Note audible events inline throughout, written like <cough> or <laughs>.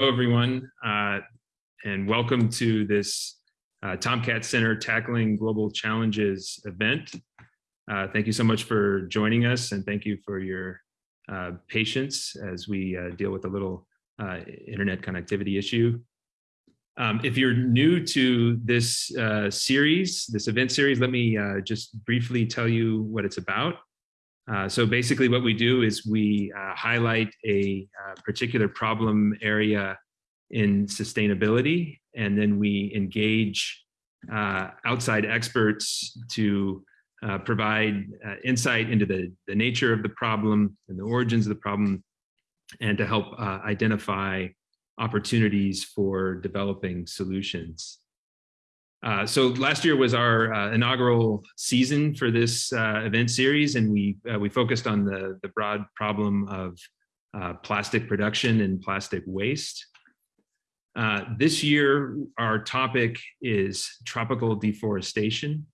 Hello, everyone, uh, and welcome to this uh, TomKat Center Tackling Global Challenges event. Uh, thank you so much for joining us, and thank you for your uh, patience as we uh, deal with a little uh, internet connectivity issue. Um, if you're new to this series, this event series, let me just briefly tell you what it's about. Uh, so basically what we do is we uh, highlight a uh, particular problem area in sustainability, and then we engage uh, outside experts to uh, provide insight into the, the nature of the problem and the origins of the problem, and to help identify opportunities for developing solutions. Uh, so last year was our uh, inaugural season for this uh, event series, and we uh, we focused on the the broad problem of uh, plastic production and plastic waste. this year, our topic is tropical deforestation.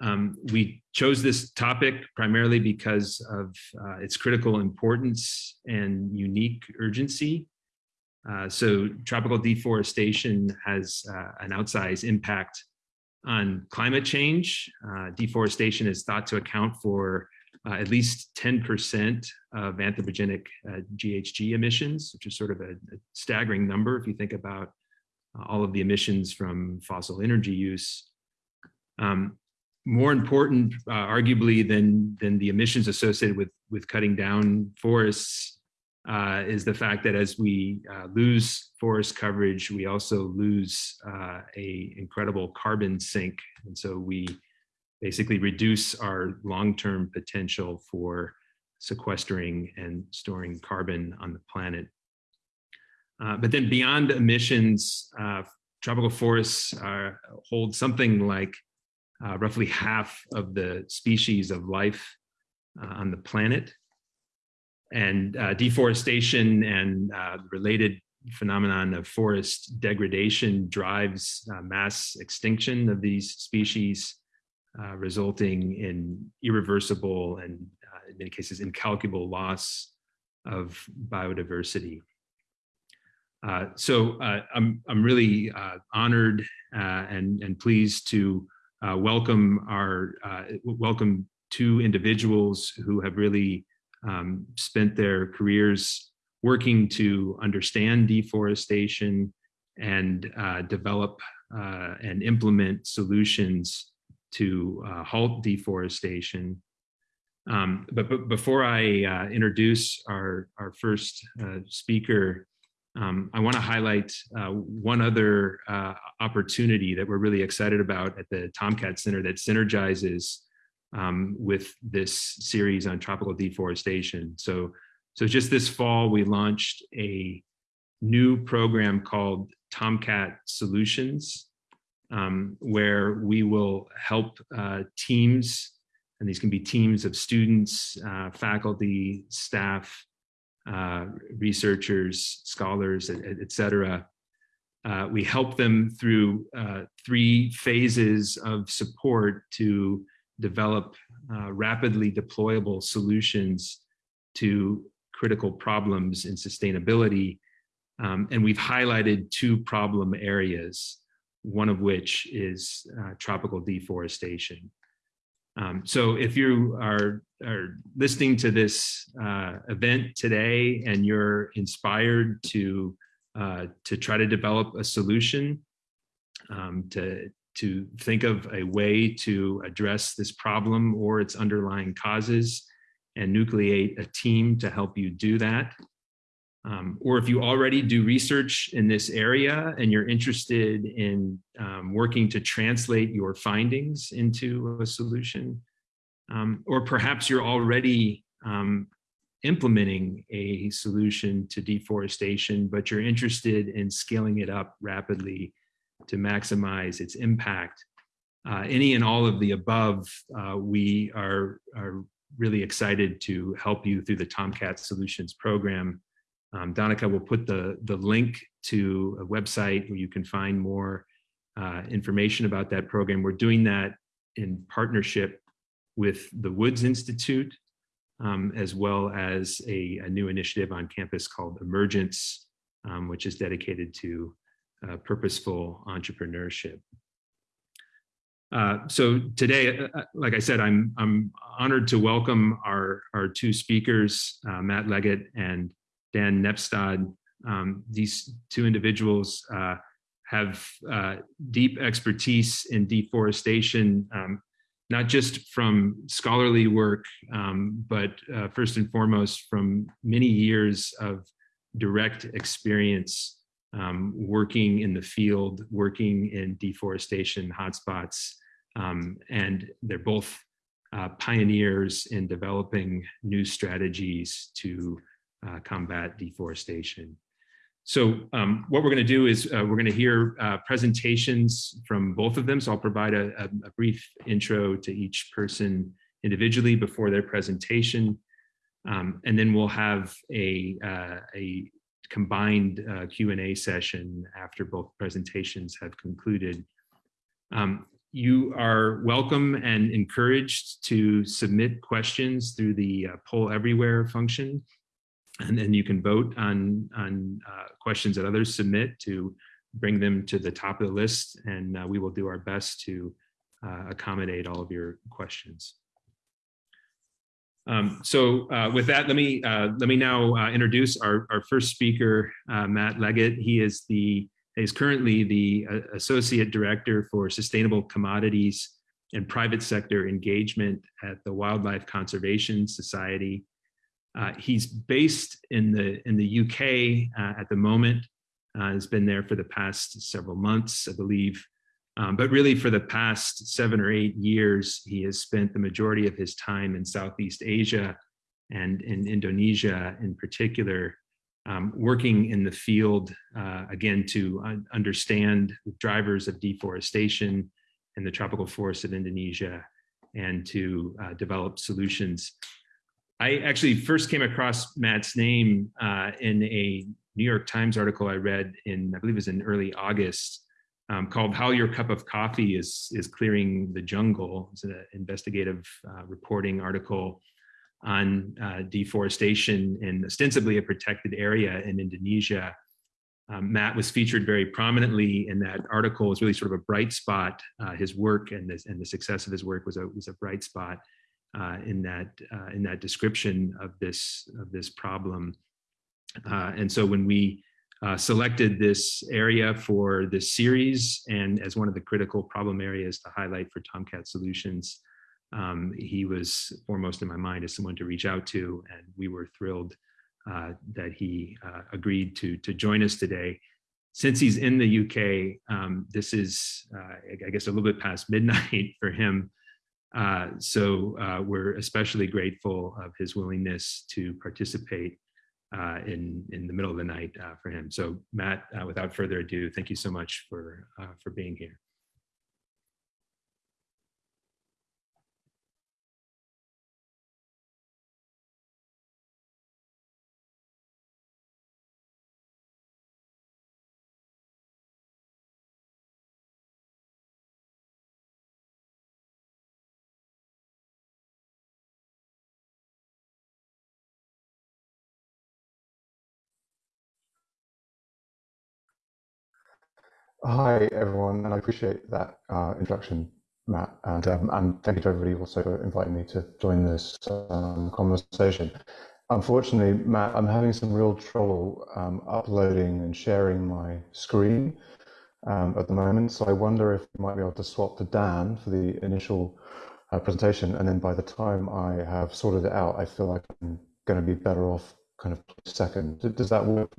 Um, we chose this topic primarily because of its critical importance and unique urgency. Uh, so tropical deforestation has uh, an outsized impact on climate change. Uh, deforestation is thought to account for uh, at least 10% of anthropogenic GHG uh, emissions, which is sort of a, a, staggering number if you think about all of the emissions from fossil energy use. Um, more important, arguably, than, than the emissions associated with, with cutting down forests uh, is the fact that as we uh, lose forest coverage, we also lose uh, a incredible carbon sink. And so we basically reduce our long-term potential for sequestering and storing carbon on the planet. Uh, but then beyond emissions, uh, tropical forests hold something like uh, roughly half of the species of life on the planet and uh, deforestation and uh, related phenomenon of forest degradation drives uh, mass extinction of these species, uh, resulting in irreversible and uh, in many cases incalculable loss of biodiversity. Uh, so I'm, I'm really honored and, and pleased to welcome our welcome two individuals who have really um, spent their careers working to understand deforestation and uh, develop uh, and implement solutions to uh, halt deforestation. Um, but, but, before I uh, introduce our, our first uh, speaker, um, I want to highlight uh, one other opportunity that we're really excited about at the TomKat Center that synergizes um, with this series on tropical deforestation. So, so just this fall, we launched a new program called TomKat Solutions, um, where we will help uh, teams, and these can be teams of students, uh, faculty, staff, uh, researchers, scholars, et, et cetera. Uh, we help them through uh, three phases of support to develop uh, rapidly deployable solutions to critical problems in sustainability. Um, and we've highlighted two problem areas, one of which is uh, tropical deforestation. Um, so if you are, are listening to this uh, event today and you're inspired to, uh, to try to develop a solution um, to, to think of a way to address this problem or its underlying causes and nucleate a team to help you do that. Um, or if you already do research in this area and you're interested in um, working to translate your findings into a solution, um, or perhaps you're already um, implementing a solution to deforestation, but you're interested in scaling it up rapidly to maximize its impact. Uh, any and all of the above, uh, we are, are really excited to help you through the TomKat Solutions program. Um, Donica will put the, the link to a website where you can find more uh, information about that program. We're doing that in partnership with the Woods Institute, um, as well as a, a, new initiative on campus called Emergence, um, which is dedicated to uh, purposeful entrepreneurship. Uh, so today, uh, uh, like I said, I'm I'm honored to welcome our our two speakers, uh, Matt Leggett and Dan Nepstad. Um, these two individuals uh, have uh, deep expertise in deforestation, um, not just from scholarly work, um, but first and foremost from many years of direct experience um, working in the field, working in deforestation hotspots. Um, and they're both uh, pioneers in developing new strategies to uh, combat deforestation. So um, what we're going to do is uh, we're going to hear uh, presentations from both of them. So I'll provide a, a, brief intro to each person individually before their presentation. Um, and then we'll have a, uh, a combined uh, Q&A session after both presentations have concluded. Um, you are welcome and encouraged to submit questions through the uh, poll everywhere function. And then you can vote on, on uh, questions that others submit to bring them to the top of the list. And uh, we will do our best to uh, accommodate all of your questions. Um, so uh, with that, let me uh, let me now uh, introduce our, our first speaker, uh, Matt Leggett. He is the is currently the uh, associate director for sustainable commodities and private sector engagement at the Wildlife Conservation Society. Uh, he's based in the in the UK at the moment. has been there for the past several months, I believe. Um, but really for the past seven or eight years, he has spent the majority of his time in Southeast Asia and in Indonesia in particular, um, working in the field, uh, again, to un understand the drivers of deforestation in the tropical forests of Indonesia and to uh, develop solutions. I actually first came across Matt's name uh, in a New York Times article I read in, I believe it was in early August, um, called How Your Cup of Coffee is, is Clearing the Jungle. It's an investigative uh, reporting article on uh, deforestation in ostensibly a protected area in Indonesia. Um, Matt was featured very prominently in that article. It's really sort of a bright spot. Uh, his work and, this, and the success of his work was a, was a bright spot uh, in that uh, in that description of this of this problem. Uh, and so when we uh, selected this area for this series and as one of the critical problem areas to highlight for TomKat Solutions. Um, he was foremost in my mind as someone to reach out to, and we were thrilled uh, that he uh, agreed to, to join us today. Since he's in the UK, um, this is, uh, I guess, a little bit past <laughs> midnight for him. Uh, so uh, we're especially grateful of his willingness to participate uh, in in the middle of the night uh, for him. So Matt, uh, without further ado, thank you so much for uh, for being here. Hi, everyone, and I appreciate that uh, introduction, Matt, and, um, and thank you to everybody also for inviting me to join this um, conversation. Unfortunately, Matt, I'm having some real trouble um, uploading and sharing my screen um, at the moment, so I wonder if we might be able to swap to Dan for the initial uh, presentation, and then by the time I have sorted it out, I feel like I'm going to be better off kind of second. Does that work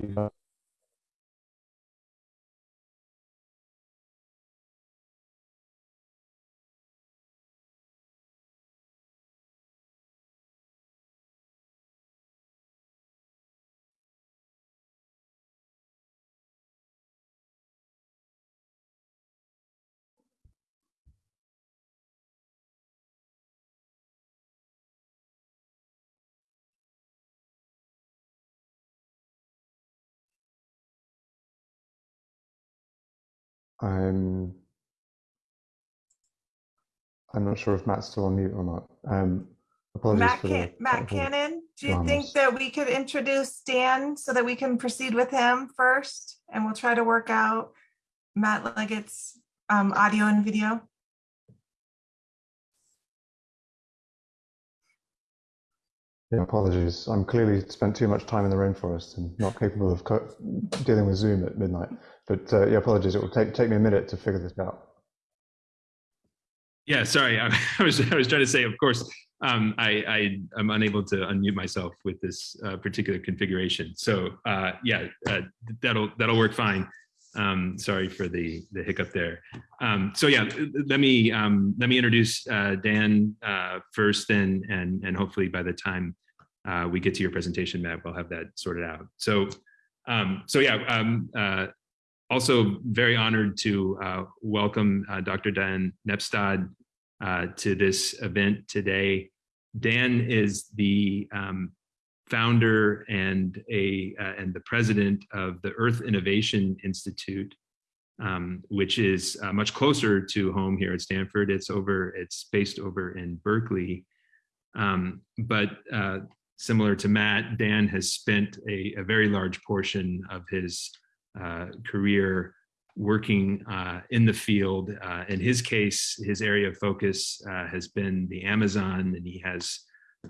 I'm I'm not sure if Matt's still on mute or not. Um, apologies Matt, for Can- the Matt Kanan, Do you think that we could introduce Dan so that we can proceed with him first? And we'll try to work out Matt Leggett's um, audio and video. Yeah, apologies. I'm clearly spent too much time in the rainforest and not capable of dealing with Zoom at midnight. But uh, yeah, apologies. It will take take me a minute to figure this out. Yeah, sorry. <laughs> I, was I was trying to say, of course, um, I, I am unable to unmute myself with this uh, particular configuration. So uh, yeah, uh, that'll that'll work fine. Um, sorry for the the hiccup there. Um, so yeah, let me um, let me introduce uh, Dan uh, first, and and and hopefully by the time uh, we get to your presentation, Matt, we'll have that sorted out. So um, so yeah, um, also very honored to welcome Dr. Dan Nepstad uh, to this event today. Dan is the um, founder and a uh, and the president of the Earth Innovation Institute, um, which is uh, much closer to home here at Stanford. It's over. It's based over in Berkeley, um, but uh, similar to Matt, Dan has spent a, a very large portion of his uh, career working uh, in the field. Uh, in his case, his area of focus has been the Amazon, and he has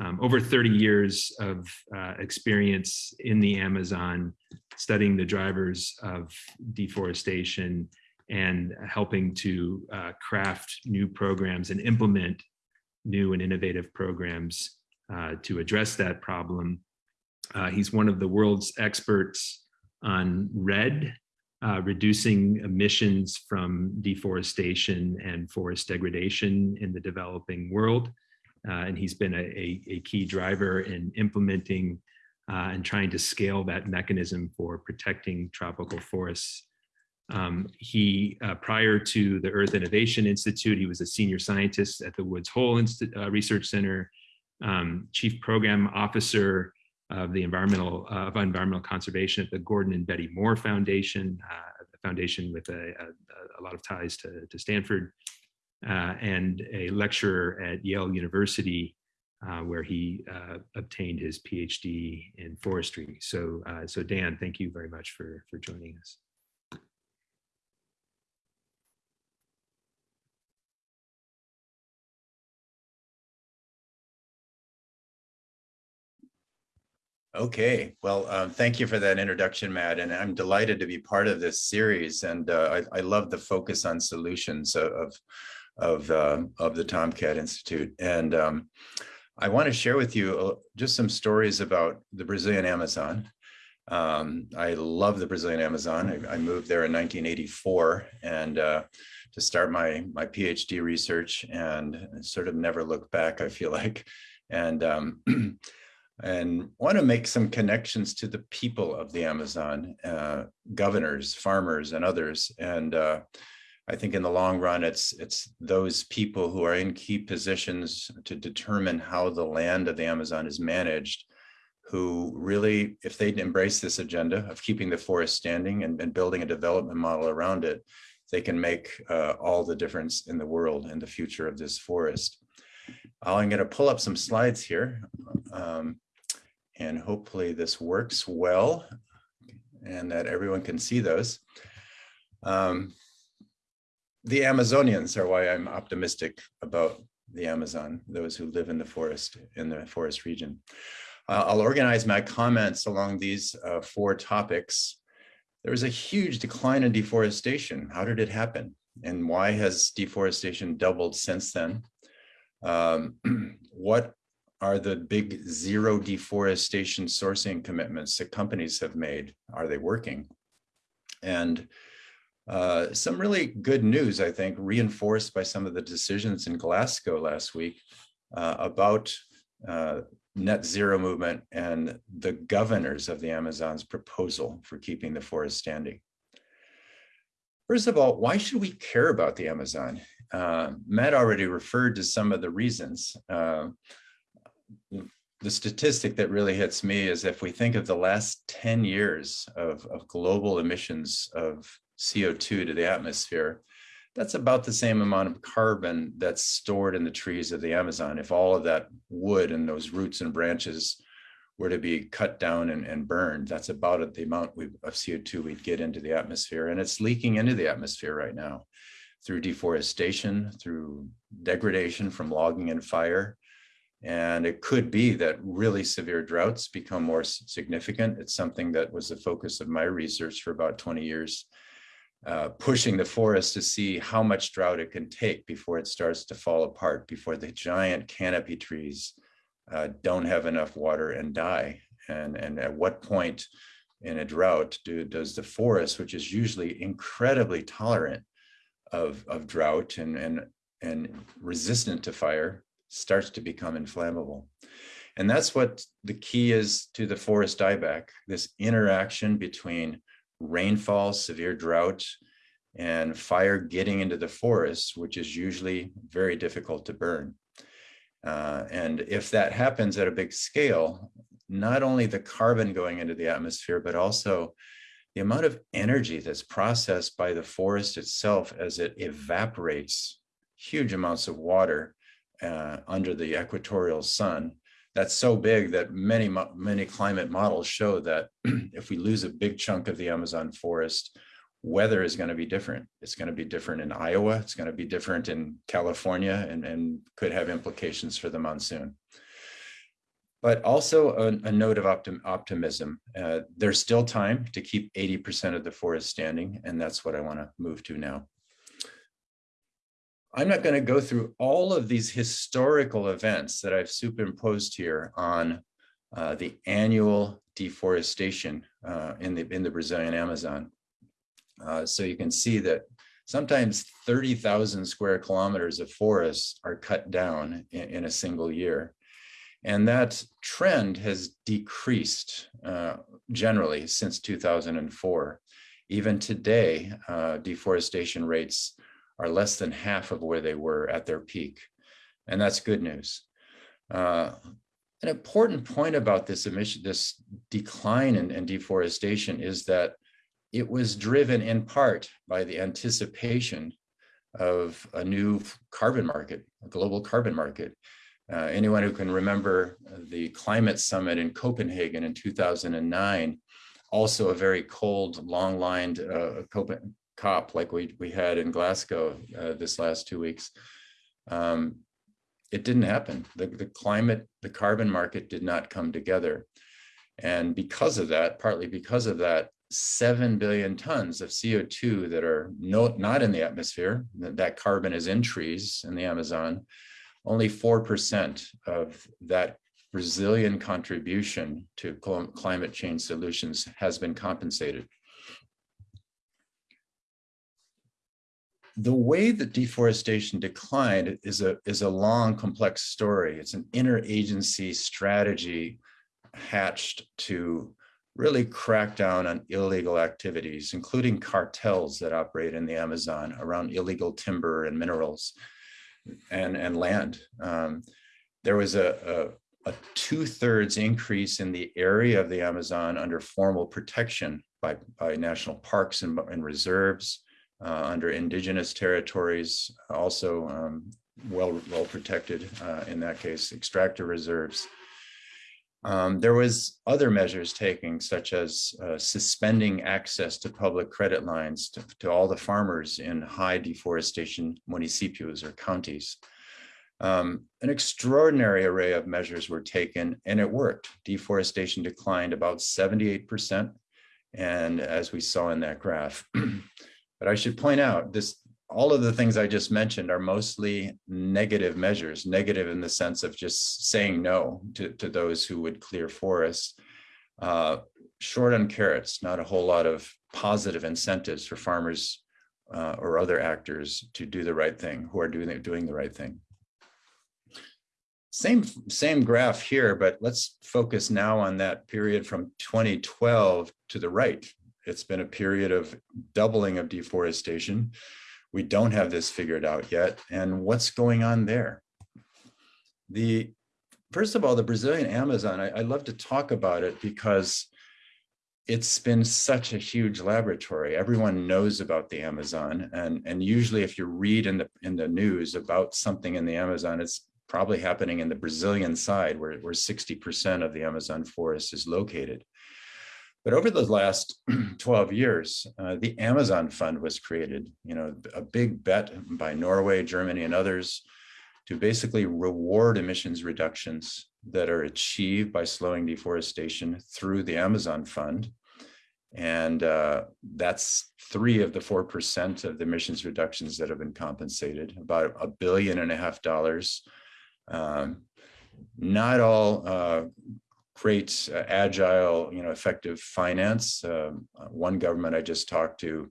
um, over 30 years of uh, experience in the Amazon, studying the drivers of deforestation and helping to uh, craft new programs and implement new and innovative programs uh, to address that problem. he's one of the world's experts on REDD, uh, reducing emissions from deforestation and forest degradation in the developing world. Uh, and he's been a, a, a, key driver in implementing uh, and trying to scale that mechanism for protecting tropical forests. Um, he, uh, prior to the Earth Innovation Institute, he was a senior scientist at the Woods Hole Inst uh, Research Center, um, chief program officer of the environmental uh, of environmental conservation at the Gordon and Betty Moore Foundation, uh, a foundation with a, a, a, lot of ties to, to Stanford, uh, and a lecturer at Yale University, uh, where he uh, obtained his PhD in forestry. So, uh, so Dan, thank you very much for for joining us. Okay, well, um, thank you for that introduction, Matt, and I'm delighted to be part of this series. And uh, I, I, love the focus on solutions of of uh, of the TomKat Institute. And um, I want to share with you uh, just some stories about the Brazilian Amazon. Um, I love the Brazilian Amazon. I, I moved there in 1984 and uh, to start my my PhD research, and sort of never looked back. I feel like, and um, <clears throat> and want to make some connections to the people of the Amazon, uh, governors, farmers, and others. And uh, I think in the long run, it's it's those people who are in key positions to determine how the land of the Amazon is managed, who really, if they embrace this agenda of keeping the forest standing and, and building a development model around it, they can make uh, all the difference in the world and the future of this forest. I'm going to pull up some slides here. Um, and hopefully this works well and that everyone can see those. Um, the Amazonians are why I'm optimistic about the Amazon, those who live in the forest, in the forest region. Uh, I'll organize my comments along these uh, four topics. There was a huge decline in deforestation. How did it happen? And why has deforestation doubled since then? Um, <clears throat> what are the big zero deforestation sourcing commitments that companies have made? Are they working? And uh, some really good news, I think, reinforced by some of the decisions in Glasgow last week uh, about uh, net zero movement and the governors of the Amazon's proposal for keeping the forest standing. First of all, why should we care about the Amazon? Uh, Matt already referred to some of the reasons. Uh, the statistic that really hits me is if we think of the last 10 years of, of global emissions of CO2 to the atmosphere, that's about the same amount of carbon that's stored in the trees of the Amazon. If all of that wood and those roots and branches were to be cut down and, and burned, that's about the amount we, of CO2 we'd get into the atmosphere. And it's leaking into the atmosphere right now through deforestation, through degradation from logging and fire. And it could be that really severe droughts become more significant. It's something that was the focus of my research for about 20 years, uh, pushing the forest to see how much drought it can take before it starts to fall apart, before the giant canopy trees uh, don't have enough water and die. And, and at what point in a drought do, does the forest, which is usually incredibly tolerant of, of drought and, and, and resistant to fire, starts to become inflammable. And that's what the key is to the forest dieback, this interaction between rainfall, severe drought, and fire getting into the forest, which is usually very difficult to burn. Uh, and if that happens at a big scale, not only the carbon going into the atmosphere, but also the amount of energy that's processed by the forest itself as it evaporates huge amounts of water uh, under the equatorial sun. That's so big that many, many climate models show that <clears throat> if we lose a big chunk of the Amazon forest, weather is going to be different. It's going to be different in Iowa. It's going to be different in California and, and could have implications for the monsoon. But also a, a note of optim, optimism. Uh, there's still time to keep 80% of the forest standing, and that's what I want to move to now. I'm not going to go through all of these historical events that I've superimposed here on uh, the annual deforestation uh, in the in the Brazilian Amazon. Uh, so you can see that sometimes 30,000 square kilometers of forests are cut down in, in, a single year. And that trend has decreased uh, generally since 2004. Even today, uh, deforestation rates are less than half of where they were at their peak. And that's good news. Uh, an important point about this emission, this decline in, in deforestation is that it was driven in part by the anticipation of a new carbon market, a global carbon market. Uh, anyone who can remember the climate summit in Copenhagen in 2009, also a very cold, long-lined uh, COP like we, we had in Glasgow uh, this last two weeks. Um, it didn't happen. The, the climate, the carbon market did not come together. And because of that, partly because of that, 7 billion tons of CO2 that are no, not in the atmosphere, that carbon is in trees in the Amazon, only 4% of that Brazilian contribution to climate change solutions has been compensated. The way that deforestation declined is a, is a long, complex story. It's an interagency strategy hatched to really crack down on illegal activities, including cartels that operate in the Amazon around illegal timber and minerals and, and land. Um, there was a, a, a two thirds increase in the area of the Amazon under formal protection by, by national parks and, and reserves, uh, under indigenous territories, also um, well, well protected uh, in that case, extractive reserves. Um, there was other measures taken, such as uh, suspending access to public credit lines to, to, all the farmers in high deforestation municipios or counties. Um, an extraordinary array of measures were taken and it worked. Deforestation declined about 78%. And as we saw in that graph, <clears throat> but I should point out this all of the things I just mentioned are mostly negative measures, negative in the sense of just saying no to, to those who would clear forests. Uh, short on carrots, not a whole lot of positive incentives for farmers uh, or other actors to do the right thing, who are doing, doing the right thing. Same, same graph here, but let's focus now on that period from 2012 to the right. It's been a period of doubling of deforestation we don't have this figured out yet. And what's going on there? The First of all, the Brazilian Amazon, I, I love to talk about it because it's been such a huge laboratory. Everyone knows about the Amazon. And, and usually if you read in the, in the news about something in the Amazon, it's probably happening in the Brazilian side where, where 60% of the Amazon forest is located. But over the last <clears throat> 12 years, uh, the Amazon Fund was created, you know, a big bet by Norway, Germany, and others to basically reward emissions reductions that are achieved by slowing deforestation through the Amazon Fund. And uh, that's three of the 4% of the emissions reductions that have been compensated, about a billion and a half dollars. Um, not all uh, great, uh, agile, you know, effective finance. Um, uh, one government I just talked to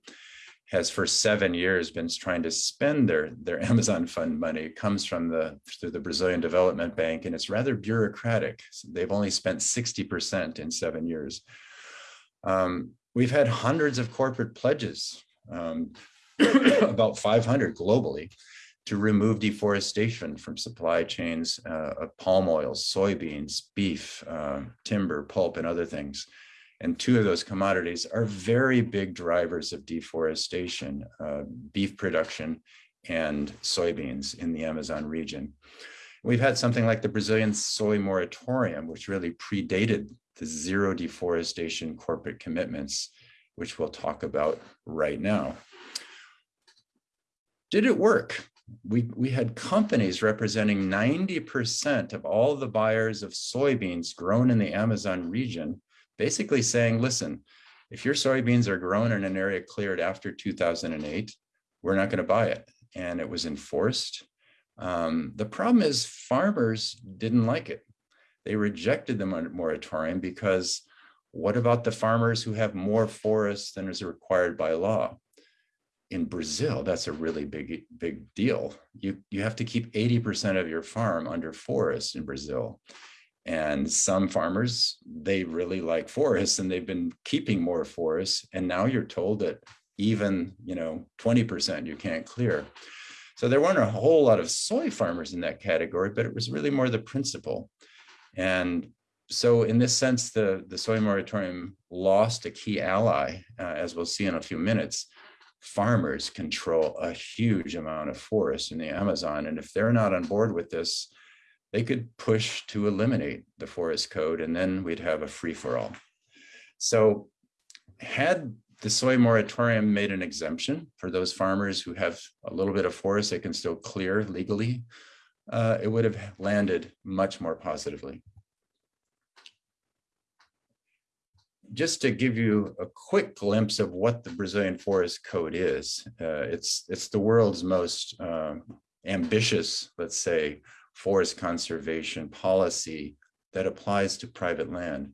has for seven years been trying to spend their their <laughs> Amazon fund money. It comes from the through the Brazilian Development Bank, and it's rather bureaucratic. So they've only spent 60% in seven years. Um, we've had hundreds of corporate pledges, um, <coughs> about 500 globally, to remove deforestation from supply chains uh, of palm oil, soybeans, beef, uh, timber, pulp, and other things. And two of those commodities are very big drivers of deforestation, uh, beef production and soybeans in the Amazon region. We've had something like the Brazilian soy moratorium, which really predated the zero deforestation corporate commitments, which we'll talk about right now. Did it work? We, we had companies representing 90% of all the buyers of soybeans grown in the Amazon region, basically saying, listen, if your soybeans are grown in an area cleared after 2008, we're not going to buy it. And it was enforced. Um, the problem is farmers didn't like it. They rejected the moratorium because what about the farmers who have more forests than is required by law? In Brazil, that's a really big, big deal. You, you have to keep 80% of your farm under forest in Brazil. And some farmers, they really like forests and they've been keeping more forests. And now you're told that even, you know, 20% you can't clear. So there weren't a whole lot of soy farmers in that category, but it was really more the principle. And so in this sense, the, the soy moratorium lost a key ally, uh, as we'll see in a few minutes. Farmers control a huge amount of forest in the Amazon. And if they're not on board with this, they could push to eliminate the forest code and then we'd have a free for all. So had the soy moratorium made an exemption for those farmers who have a little bit of forest they can still clear legally, uh, it would have landed much more positively. Just to give you a quick glimpse of what the Brazilian Forest Code is, uh, it's, it's the world's most uh, ambitious, let's say, forest conservation policy that applies to private land.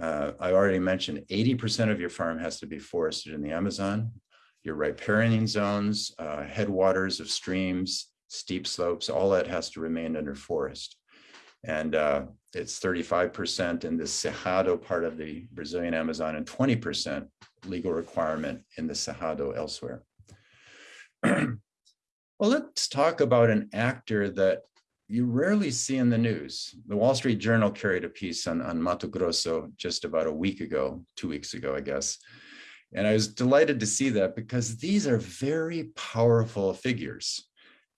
Uh, I already mentioned 80% of your farm has to be forested in the Amazon. Your riparian zones, uh, headwaters of streams, steep slopes, all that has to remain under forest. And uh, it's 35% in the Cerrado part of the Brazilian Amazon and 20% legal requirement in the Cerrado elsewhere. <clears throat> well, let's talk about an actor that you rarely see in the news. The Wall Street Journal carried a piece on, on Mato Grosso just about a week ago, two weeks ago, I guess. And I was delighted to see that because these are very powerful figures.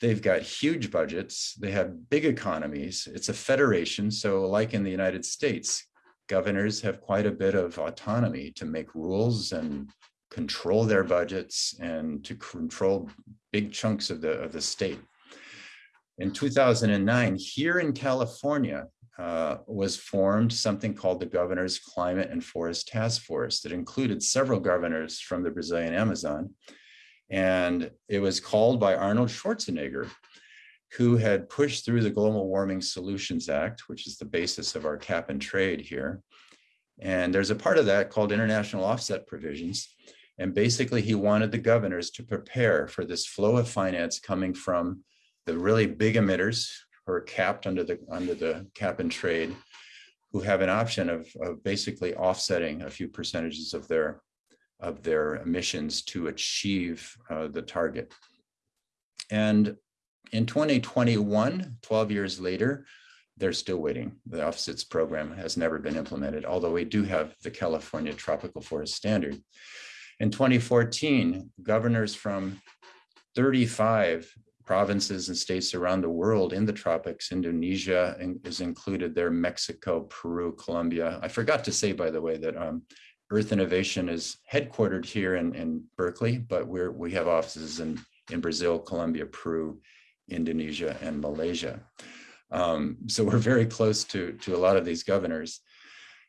They've got huge budgets. They have big economies. It's a federation. So like in the United States, governors have quite a bit of autonomy to make rules and control their budgets and to control big chunks of the, of the state. In 2009, here in California, uh, was formed something called the Governor's Climate and Forest Task Force that included several governors from the Brazilian Amazon and it was called by Arnold Schwarzenegger, who had pushed through the Global Warming Solutions Act, which is the basis of our cap and trade here. And there's a part of that called international offset provisions. And basically he wanted the governors to prepare for this flow of finance coming from the really big emitters who are capped under the under the cap and trade, who have an option of, of basically offsetting a few percentages of their of their emissions to achieve uh, the target. And in 2021, 12 years later, they're still waiting. The offsets program has never been implemented, although we do have the California Tropical Forest Standard. In 2014, governors from 35 provinces and states around the world in the tropics. Indonesia is included there, Mexico, Peru, Colombia. I forgot to say, by the way, that um, Earth Innovation is headquartered here in, in Berkeley, but we're, we have offices in, in Brazil, Colombia, Peru, Indonesia, and Malaysia. Um, so we're very close to, to a lot of these governors.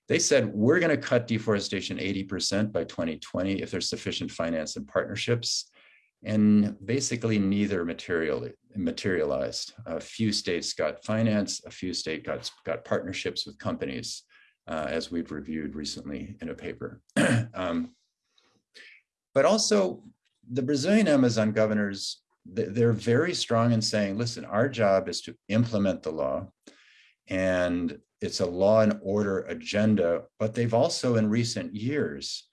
They said, we're going to cut deforestation 80% by 2020 if there's sufficient finance and partnerships. And basically neither material, materialized. A few states got finance, a few states got, got partnerships with companies, uh, as we've reviewed recently in a paper. <clears throat> um, but also the Brazilian Amazon governors, they're very strong in saying, listen, our job is to implement the law and it's a law and order agenda, but they've also in recent years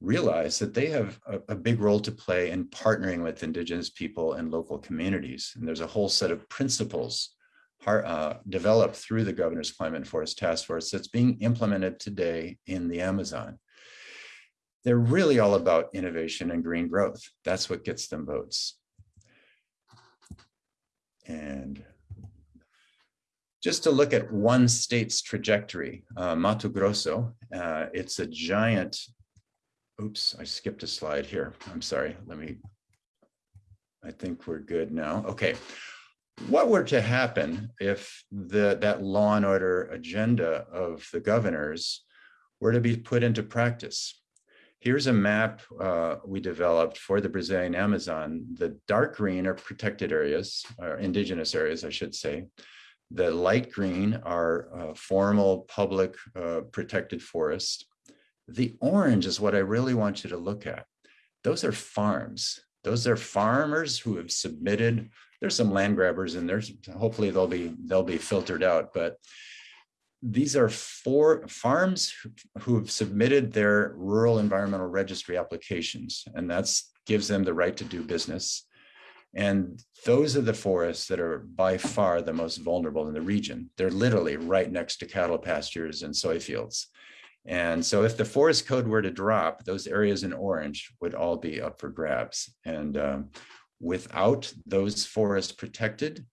realized that they have a, a, big role to play in partnering with indigenous people and local communities. And there's a whole set of principles uh, developed through the Governor's Climate and Forest Task Force that's being implemented today in the Amazon. They're really all about innovation and green growth. That's what gets them votes. And just to look at one state's trajectory, uh, Mato Grosso, uh, it's a giant, oops, I skipped a slide here. I'm sorry, let me, I think we're good now. Okay, what were to happen if the that law and order agenda of the governors were to be put into practice? Here's a map uh, we developed for the Brazilian Amazon. The dark green are protected areas, or indigenous areas, I should say. The light green are uh, formal public uh, protected forest. The orange is what I really want you to look at. Those are farms. Those are farmers who have submitted. There's some land grabbers and there's Hopefully they'll be they'll be filtered out. But these are four farms who have submitted their rural environmental registry applications, and that's gives them the right to do business. And those are the forests that are by far the most vulnerable in the region. They're literally right next to cattle pastures and soy fields. And so if the forest code were to drop, those areas in orange would all be up for grabs. And um, without those forests protected,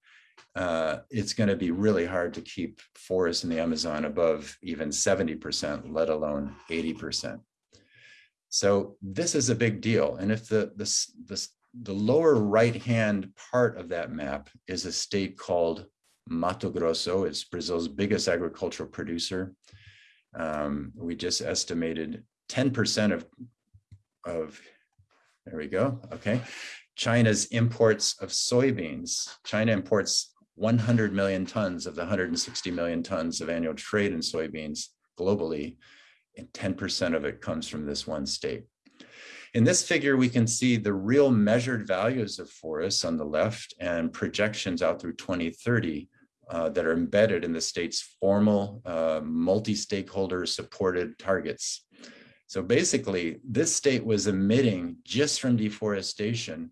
uh, it's going to be really hard to keep forests in the Amazon above even 70%, let alone 80%. So this is a big deal. And if the, the, the the lower right-hand part of that map is a state called Mato Grosso. It's Brazil's biggest agricultural producer. Um, we just estimated 10% of, of, there we go, okay. China's imports of soybeans. China imports 100 million tons of the 160 million tons of annual trade in soybeans globally, and 10% of it comes from this one state. In this figure, we can see the real measured values of forests on the left and projections out through 2030 uh, that are embedded in the state's formal uh, multi-stakeholder supported targets. So basically, this state was emitting just from deforestation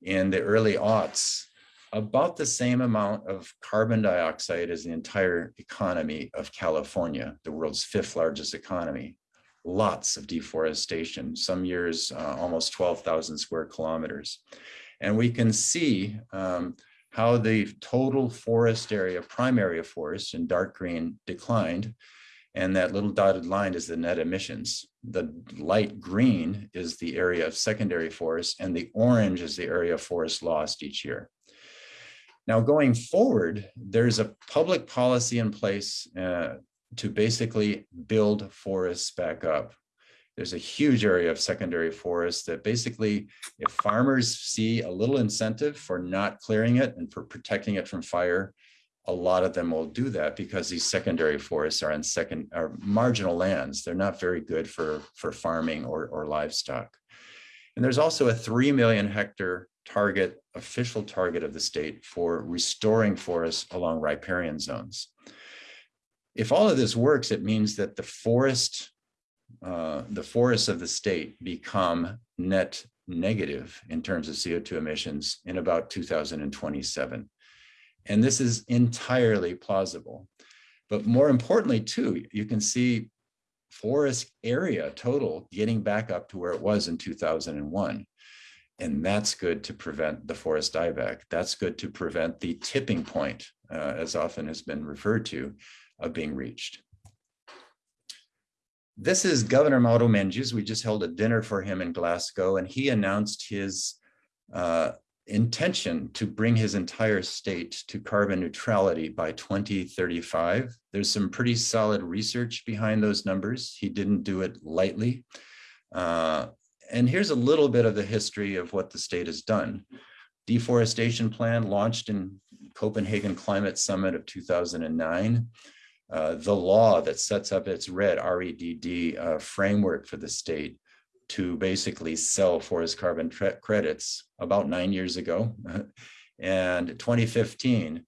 in the early aughts about the same amount of carbon dioxide as the entire economy of California, the world's fifth largest economy lots of deforestation, some years uh, almost 12,000 square kilometers. And we can see um, how the total forest area, primary forest in dark green declined. And that little dotted line is the net emissions. The light green is the area of secondary forest and the orange is the area of forest lost each year. Now going forward, there's a public policy in place uh, to basically build forests back up. There's a huge area of secondary forest that basically, if farmers see a little incentive for not clearing it and for protecting it from fire, a lot of them will do that because these secondary forests are on second are marginal lands. They're not very good for, for farming or, or livestock. And there's also a 3 million hectare target, official target of the state for restoring forests along riparian zones if all of this works, it means that the forest, uh, the forests of the state become net negative in terms of CO2 emissions in about 2027. And this is entirely plausible. But more importantly, too, you can see forest area total getting back up to where it was in 2001. and that's good to prevent the forest dieback. That's good to prevent the tipping point, uh, as often has been referred to, of being reached. This is Governor Mauro Mendes. We just held a dinner for him in Glasgow, and he announced his uh, intention to bring his entire state to carbon neutrality by 2035. There's some pretty solid research behind those numbers. He didn't do it lightly. Uh, and here's a little bit of the history of what the state has done. Deforestation plan launched in Copenhagen Climate Summit of 2009. Uh, the law that sets up its REDD, R-E-D-D uh, framework for the state to basically sell forest carbon credits about nine years ago. <laughs> and 2015,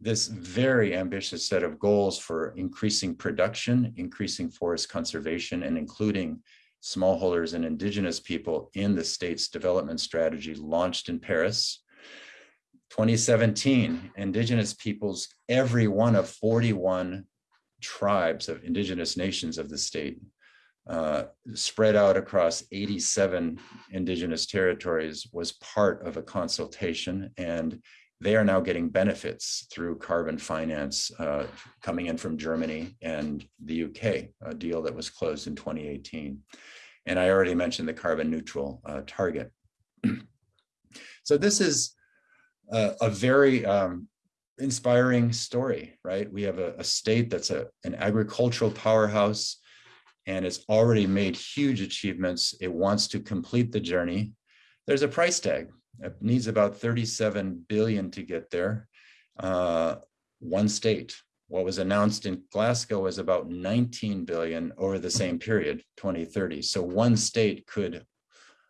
this very ambitious set of goals for increasing production, increasing forest conservation, and including smallholders and indigenous people in the state's development strategy launched in Paris. 2017, indigenous peoples, every one of 41 tribes of indigenous nations of the state uh, spread out across 87 indigenous territories was part of a consultation and they are now getting benefits through carbon finance uh, coming in from Germany and the UK, a deal that was closed in 2018. And I already mentioned the carbon neutral uh, target. <clears throat> so this is a, a very um, inspiring story, right? We have a, a state that's a, an agricultural powerhouse and it's already made huge achievements. It wants to complete the journey. There's a price tag. It needs about 37 billion to get there. Uh, one state. What was announced in Glasgow was about 19 billion over the same period, 2030. So one state could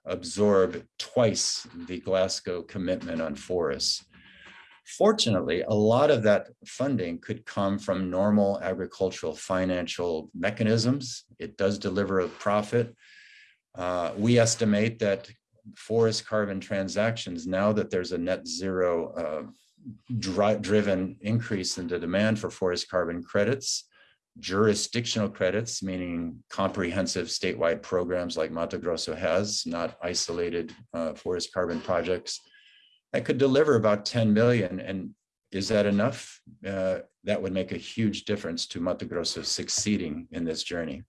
absorb twice the Glasgow commitment on forests. Fortunately, a lot of that funding could come from normal agricultural financial mechanisms. It does deliver a profit. Uh, we estimate that forest carbon transactions, now that there's a net zero uh, dri driven increase in the demand for forest carbon credits, jurisdictional credits, meaning comprehensive statewide programs like Mato Grosso has, not isolated uh, forest carbon projects, that could deliver about 10 million. And is that enough? Uh, that would make a huge difference to Mato Grosso succeeding in this journey.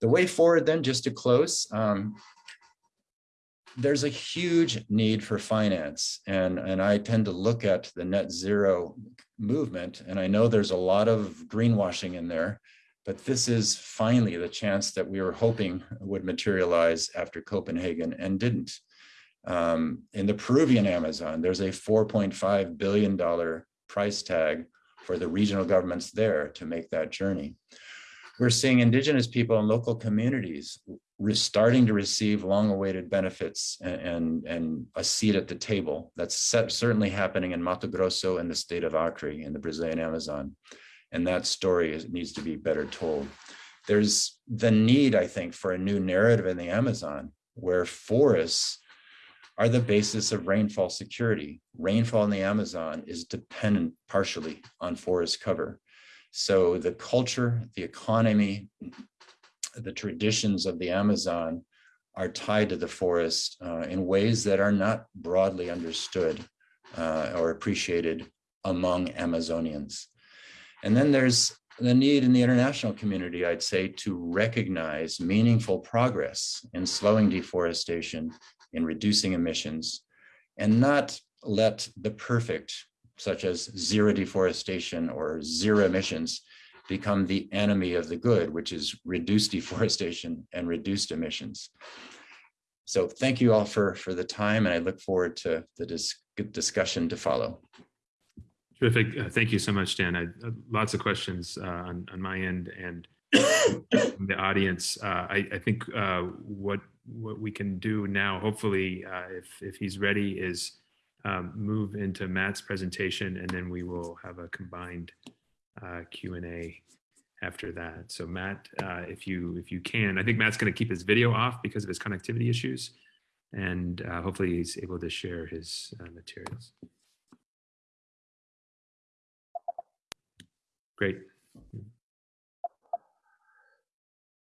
The way forward then, just to close, um, there's a huge need for finance. And, and I tend to look at the net zero movement, and I know there's a lot of greenwashing in there, but this is finally the chance that we were hoping would materialize after Copenhagen and didn't. Um, in the Peruvian Amazon, there's a $4.5 billion price tag for the regional governments there to make that journey. We're seeing indigenous people and local communities starting to receive long-awaited benefits and, and, and, a seat at the table. That's certainly happening in Mato Grosso and the state of Acre in the Brazilian Amazon. And that story is, needs to be better told. There's the need, I think, for a new narrative in the Amazon where forests are the basis of rainfall security. Rainfall in the Amazon is dependent partially on forest cover. So the culture, the economy, the traditions of the Amazon are tied to the forest uh, in ways that are not broadly understood uh, or appreciated among Amazonians. And then there's the need in the international community, I'd say, to recognize meaningful progress in slowing deforestation in reducing emissions and not let the perfect, such as zero deforestation or zero emissions, become the enemy of the good, which is reduced <laughs> deforestation and reduced emissions. So thank you all for, for the time, and I look forward to the dis discussion to follow. Terrific. Uh, thank you so much, Dan. I, uh, lots of questions uh, on, on my end and <coughs> the audience. Uh, I, I, think uh, what what we can do now, hopefully, uh, if, if he's ready, is um, move into Matt's presentation, and then we will have a combined uh, Q&A after that. So Matt, uh, if you if you can, I think Matt's going to keep his video off because of his connectivity issues, and uh, hopefully he's able to share his uh, materials. Great.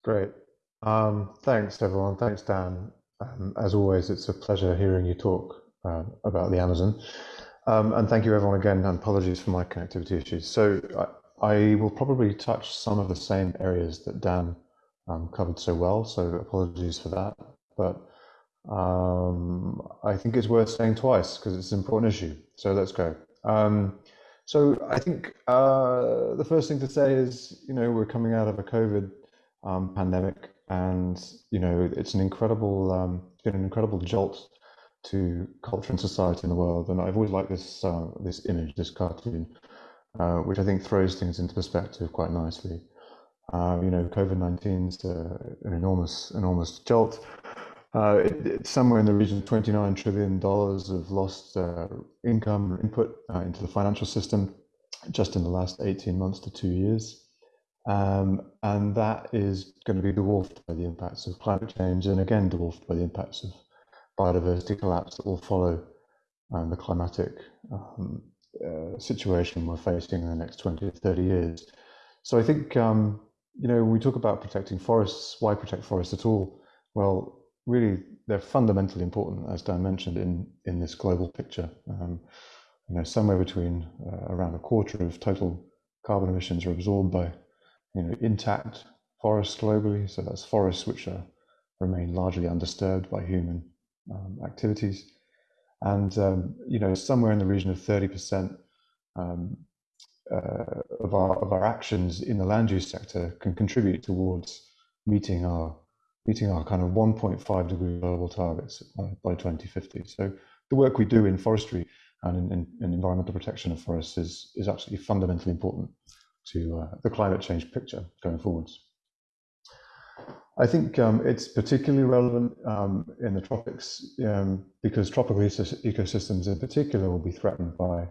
Great. Um, thanks, everyone. Thanks, Dan. Um, as always, it's a pleasure hearing you talk uh, about the Amazon. Um, and thank you everyone again, and apologies for my connectivity issues. So I, I, will probably touch some of the same areas that Dan um, covered so well, so apologies for that. But um, I think it's worth saying twice because it's an important issue. So let's go. So I think uh, the first thing to say is, you know, we're coming out of a COVID um, pandemic, and you know, it's an incredible, um, it's been an incredible jolt to culture and society in the world. And I've always liked this uh, this image, this cartoon, uh, which I think throws things into perspective quite nicely. Uh, you know, COVID 19 is an enormous, enormous jolt. Uh, it, it's somewhere in the region of 29 trillion dollars of lost uh, income input uh, into the financial system just in the last 18 months to two years. Um, and that is going to be dwarfed by the impacts of climate change and again dwarfed by the impacts of biodiversity collapse that will follow um, the climatic um, uh, situation we're facing in the next 20 to 30 years. So I think, um, you know, we talk about protecting forests, why protect forests at all? Well, really, they're fundamentally important, as Dan mentioned, in, in this global picture. Um, you know, somewhere between uh, around a quarter of total carbon emissions are absorbed by you know, intact forests globally. So that's forests which are, remain largely undisturbed by human um, activities. And, um, you know, somewhere in the region of 30% um, uh, of, our, of our actions in the land use sector can contribute towards meeting our, meeting our kind of 1.5 degree global targets by, by 2050. So the work we do in forestry and in, in, in environmental protection of forests is, is absolutely fundamentally important to uh, the climate change picture going forwards. I think um, it's particularly relevant um, in the tropics um, because tropical ecosystems in particular will be threatened by,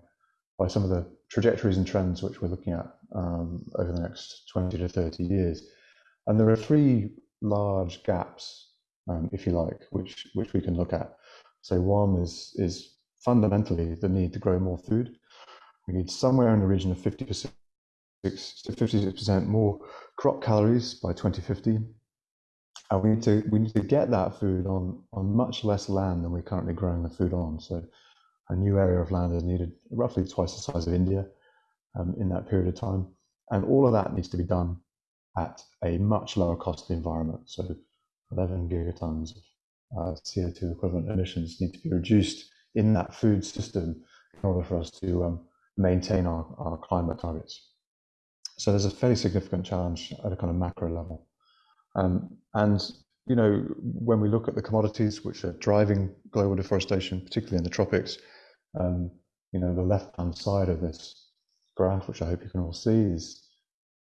by some of the trajectories and trends which we're looking at um, over the next 20 to 30 years. And there are three large gaps, um, if you like, which, which we can look at. So one is, is fundamentally the need to grow more food. We need somewhere in the region of 50% to 56% more crop calories by 2050. And we need to we need to get that food on on much less land than we're currently growing the food on. So a new area of land is needed, roughly twice the size of India, um, in that period of time. And all of that needs to be done at a much lower cost environment. So 11 gigatons of uh, CO2 equivalent emissions need to be reduced in that food system in order for us to um, maintain our, our climate targets. So there's a fairly significant challenge at a kind of macro level. Um, and, you know, when we look at the commodities which are driving global deforestation, particularly in the tropics, um, you know, the left-hand side of this graph, which I hope you can all see, is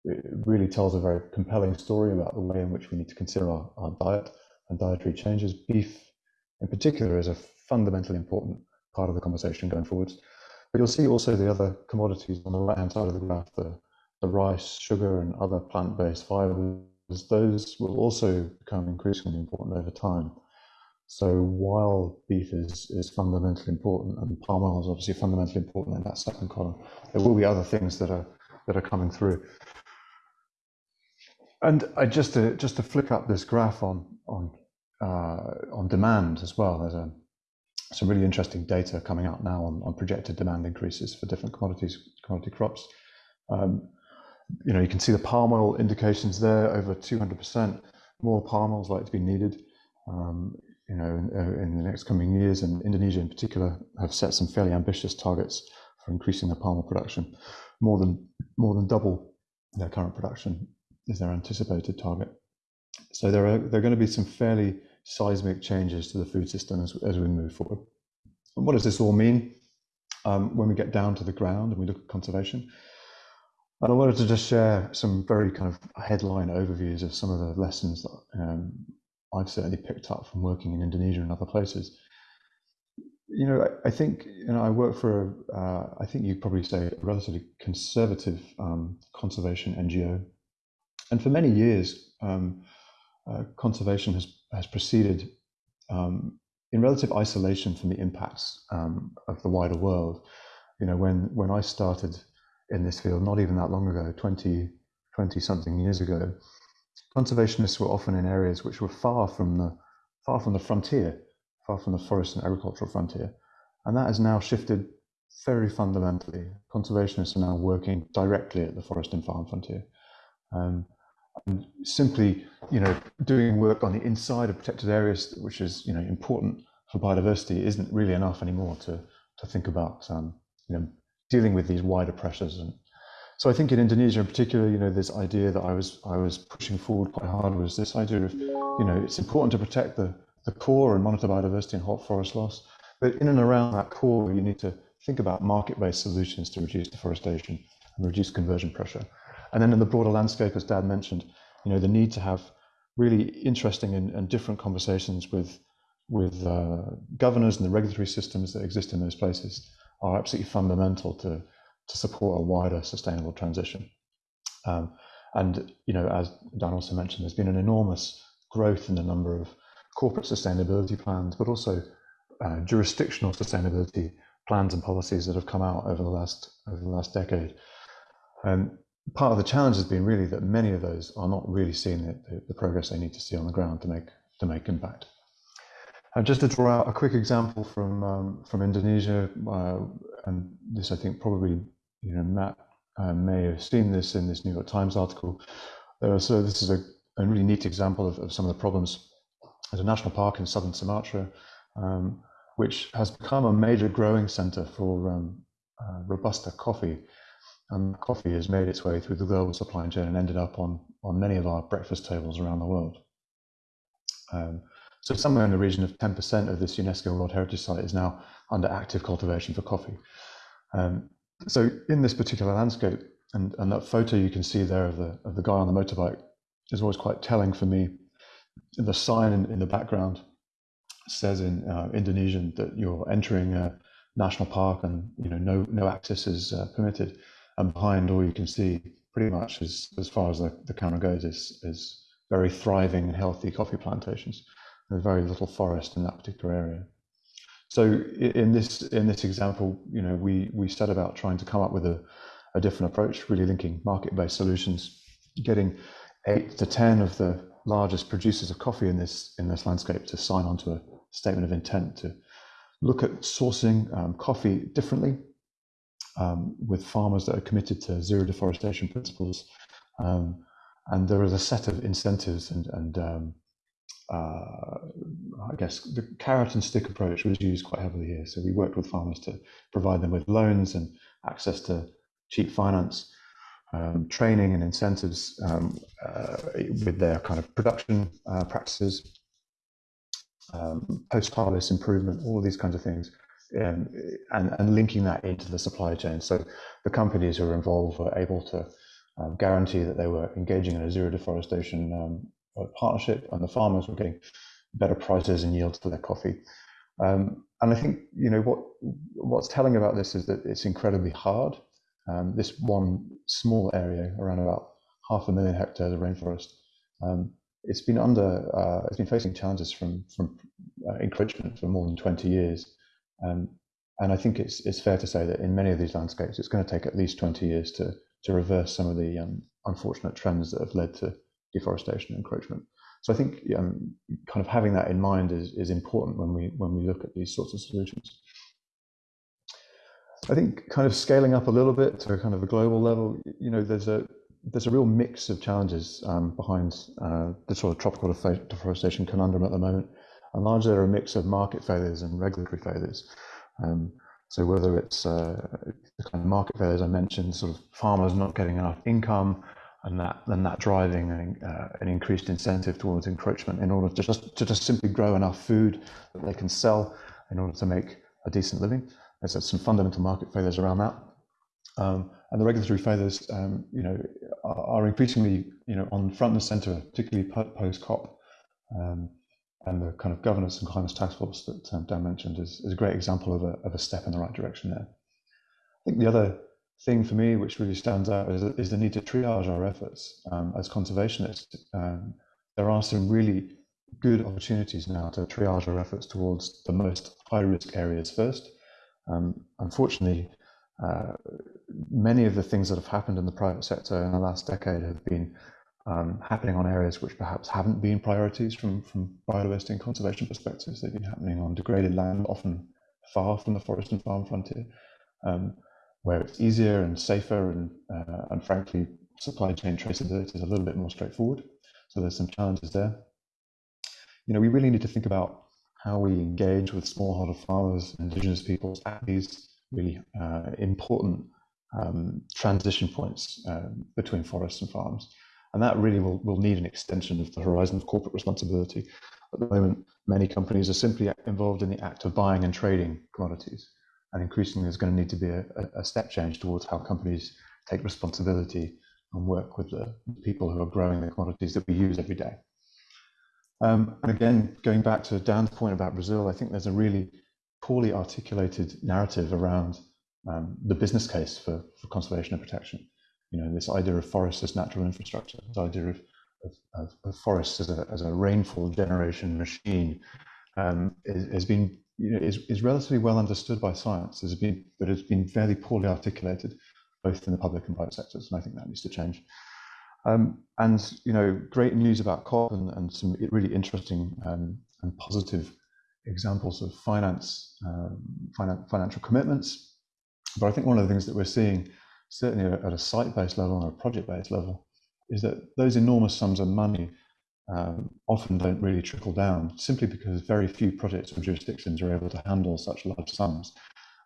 it really tells a very compelling story about the way in which we need to consider our, our diet and dietary changes. Beef, in particular, is a fundamentally important part of the conversation going forwards. But you'll see also the other commodities on the right-hand side of the graph, the the rice, sugar, and other plant-based fibers, those will also become increasingly important over time. So while beef is, is fundamentally important and palm oil is obviously fundamentally important in that second column, there will be other things that are that are coming through. And I just to just to flick up this graph on on uh, on demand as well. There's a some really interesting data coming out now on, on projected demand increases for different commodities, commodity crops. Um, you know, you can see the palm oil indications there, over 200%. More palm oil is likely to be needed, um, you know, in, uh, in, the next coming years. And Indonesia, in particular, have set some fairly ambitious targets for increasing their palm oil production. More than more than double their current production is their anticipated target. So there are there are going to be some fairly seismic changes to the food system as, as we move forward. And what does this all mean um, when we get down to the ground and we look at conservation? I wanted to just share some very kind of headline overviews of some of the lessons that um, I've certainly picked up from working in Indonesia and other places. You know, I, I think you know I work for a, uh, I think you'd probably say a relatively conservative um, conservation NGO, and for many years, um, uh, conservation has has proceeded um, in relative isolation from the impacts um, of the wider world. You know, when when I started in this field not even that long ago 20 20 something years ago conservationists were often in areas which were far from the far from the frontier, far from the forest and agricultural frontier. And that has now shifted very fundamentally. Conservationists are now working directly at the forest and farm frontier. Um, and simply, you know, doing work on the inside of protected areas, which is, you know, important for biodiversity, isn't really enough anymore to to think about, um, you know, dealing with these wider pressures. And so I think in Indonesia in particular, you know, this idea that I was I was pushing forward quite hard was this idea of, you know, it's important to protect the the core and monitor biodiversity and halt forest loss, but in and around that core, you need to think about market-based solutions to reduce deforestation and reduce conversion pressure. And then in the broader landscape, as Dan mentioned, you know, the need to have really interesting and, and different conversations with with uh, governors and the regulatory systems that exist in those places are absolutely fundamental to to support a wider sustainable transition. Um, and you know, as Dan also mentioned, there's been an enormous growth in the number of corporate sustainability plans, but also uh, jurisdictional sustainability plans and policies that have come out over the last over the last decade. Um, part of the challenge has been really that many of those are not really seeing the, the, the progress they need to see on the ground to make to make impact. And just to draw out a quick example from um, from Indonesia, uh, and this I think probably you know Matt uh, may have seen this in this New York Times article. Uh, so this is a, a really neat example of, of, some of the problems. There's a national park in southern Sumatra, um, which has become a major growing center for um, uh, robusta coffee. And coffee has made its way through the global supply chain and ended up on, on many of our breakfast tables around the world. Um, so somewhere in the region of 10% of this UNESCO World Heritage Site is now under active cultivation for coffee. Um, so in this particular landscape, and, and that photo you can see there of the, of the guy on the motorbike is always quite telling for me. The sign in, in the background says in uh, Indonesian that you're entering a national park and you know no no access is uh, permitted. And behind all you can see, pretty much as as far as the, the camera goes, is is very thriving and healthy coffee plantations. There's very little forest in that particular area. So in this in this example, you know, we we set about trying to come up with a, a different approach, really linking market-based solutions, getting eight to ten of the largest producers of coffee in this in this landscape to sign on to a statement of intent to look at sourcing um, coffee differently um, with farmers that are committed to zero deforestation principles. Um, and there is a set of incentives and, and um, uh, I guess the carrot and stick approach was used quite heavily here. So we worked with farmers to provide them with loans and access to cheap finance, um, training and incentives um, uh, with their kind of production uh, practices, um, post-harvest improvement, all these kinds of things, um, and, and linking that into the supply chain. So the companies who were involved were able to um, guarantee that they were engaging in a zero deforestation um, partnership, and the farmers were getting better prices and yields for their coffee. Um, and I think you know what what's telling about this is that it's incredibly hard. Um, this one small area, around about half a million hectares of rainforest, um, it's been under uh, it's been facing challenges from from uh, encroachment for more than 20 years um, and I think it's it's fair to say that in many of these landscapes it's going to take at least 20 years to to reverse some of the um, unfortunate trends that have led to deforestation encroachment so I think um, kind of having that in mind is is important when we when we look at these sorts of solutions I think kind of scaling up a little bit to kind of a global level you know there's a there's a real mix of challenges um, behind uh, the sort of tropical deforestation conundrum at the moment. And largely they're a mix of market failures and regulatory failures. Um, so whether it's uh, the kind of market failures I mentioned, sort of farmers not getting enough income, and that then that driving an, uh, an increased incentive towards encroachment in order to just to just simply grow enough food that they can sell in order to make a decent living. There's some fundamental market failures around that. Um, and the regulatory failures, um, you know, are, are, increasingly, you know, on front and center, particularly post COP. Um, and the kind of governance and climate task force that um, Dan mentioned is, is, a great example of a, of a step in the right direction there. I think the other thing for me which really stands out is, is the need to triage our efforts um, as conservationists. Um, there are some really good opportunities now to triage our efforts towards the most high risk areas first. Um, unfortunately, uh, many of the things that have happened in the private sector in the last decade have been um, happening on areas which perhaps haven't been priorities from, from biodiversity and conservation perspectives. They've been happening on degraded land, often far from the forest and farm frontier, um, where it's easier and safer and, uh, and frankly, supply chain traceability is a little bit more straightforward. So there's some challenges there. You know, we really need to think about how we engage with smallholder farmers, and indigenous peoples at these really uh, important um, transition points uh, between forests and farms. And that really will, will need an extension of the horizon of corporate responsibility. At the moment, many companies are simply involved in the act of buying and trading commodities. And increasingly, there's going to need to be a, a step change towards how companies take responsibility and work with the people who are growing the commodities that we use every day. Um, and again, going back to Dan's point about Brazil, I think there's a really poorly articulated narrative around um, the business case for, for conservation and protection. You know, this idea of forests as natural infrastructure, this idea of, of, of forests as a, as a rainfall generation machine um, has been, you know, is, is relatively well understood by science, has been, but it's been fairly poorly articulated, both in the public and private sectors, and I think that needs to change. Um, and you know, great news about COP and, and some really interesting um, and positive examples of finance, um, finan financial commitments. But I think one of the things that we're seeing, certainly at a site-based level or a project-based level, is that those enormous sums of money um, often don't really trickle down, simply because very few projects or jurisdictions are able to handle such large sums.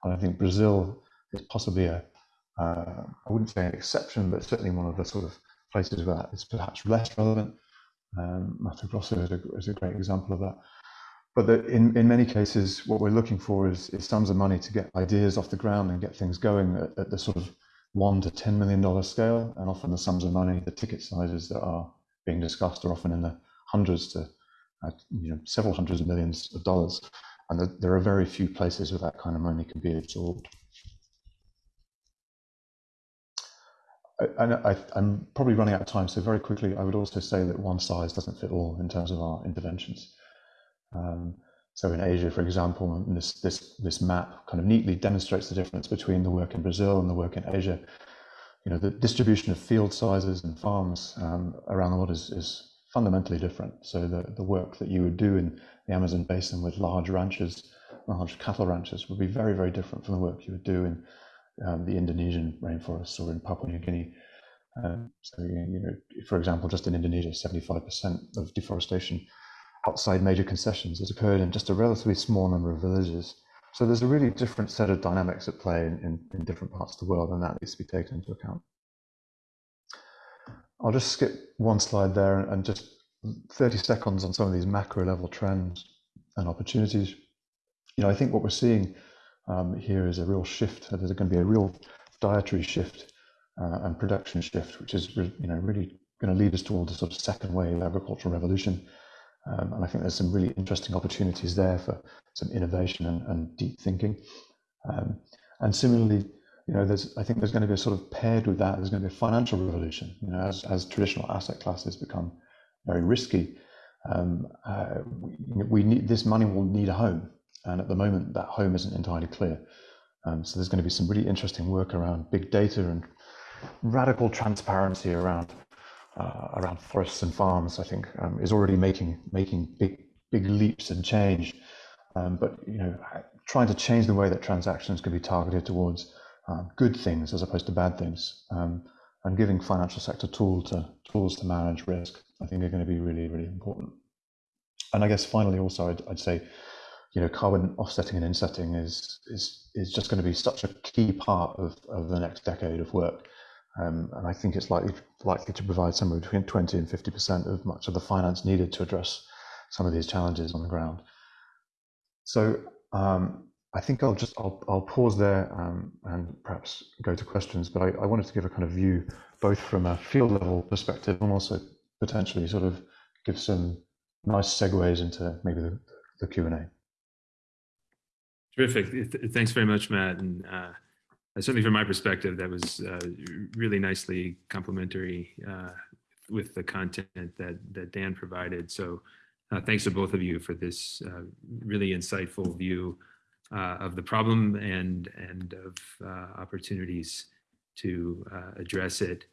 And I think Brazil is possibly a, uh, I wouldn't say an exception, but certainly one of the sort of places where that is perhaps less relevant. Um, Mato Grosso is a, is a great example of that. But the, in, in many cases, what we're looking for is, is sums of money to get ideas off the ground and get things going at, at the sort of one to $10 million scale. And often the sums of money, the ticket sizes that are being discussed are often in the hundreds to uh, you know, several hundreds of millions of dollars. And the, there are very few places where that kind of money can be absorbed. and I, am probably running out of time, so very quickly, I would also say that one size doesn't fit all in terms of our interventions. Um, so in Asia, for example, this, this, this map kind of neatly demonstrates the difference between the work in Brazil and the work in Asia. You know, the distribution of field sizes and farms um, around the world is, is fundamentally different. So the, the work that you would do in the Amazon basin with large ranches, large cattle ranches would be very, very different from the work you would do in um, the Indonesian rainforests or in Papua New Guinea. Um, so, you know, for example, just in Indonesia, 75% of deforestation outside major concessions has occurred in just a relatively small number of villages. So there's a really different set of dynamics at play in, in, in different parts of the world, and that needs to be taken into account. I'll just skip one slide there and just 30 seconds on some of these macro level trends and opportunities. You know, I think what we're seeing um, here is a real shift. There's going to be a real dietary shift uh, and production shift, which is you know really going to lead us towards a sort of second wave agricultural revolution. Um, and I think there's some really interesting opportunities there for some innovation and, and deep thinking. Um, and similarly, you know, there's I think there's going to be a sort of paired with that. There's going to be a financial revolution. You know, as as traditional asset classes become very risky, um, uh, we, we need this money will need a home and at the moment, that home isn't entirely clear. Um, so there's going to be some really interesting work around big data and radical transparency around uh, around forests and farms. I think um, is already making making big big leaps and change. Um, but you know, trying to change the way that transactions can be targeted towards uh, good things as opposed to bad things, um, and giving financial sector tool to tools to manage risk, I think are going to be really really important. And I guess finally, also, I'd, I'd say you know, carbon offsetting and insetting is is is just going to be such a key part of, of the next decade of work. Um, and I think it's likely likely to provide somewhere between 20 and 50 percent of much of the finance needed to address some of these challenges on the ground. So um, I think I'll just I'll, I'll pause there um, and perhaps go to questions. But I, I, wanted to give a kind of view both from a field level perspective and also potentially sort of give some nice segues into maybe the, the Q and A. Terrific. Thanks very much, Matt. And uh, certainly from my perspective, that was uh, really nicely complementary uh, with the content that, that Dan provided. So uh, thanks to both of you for this uh, really insightful view uh, of the problem and, and of opportunities to address it.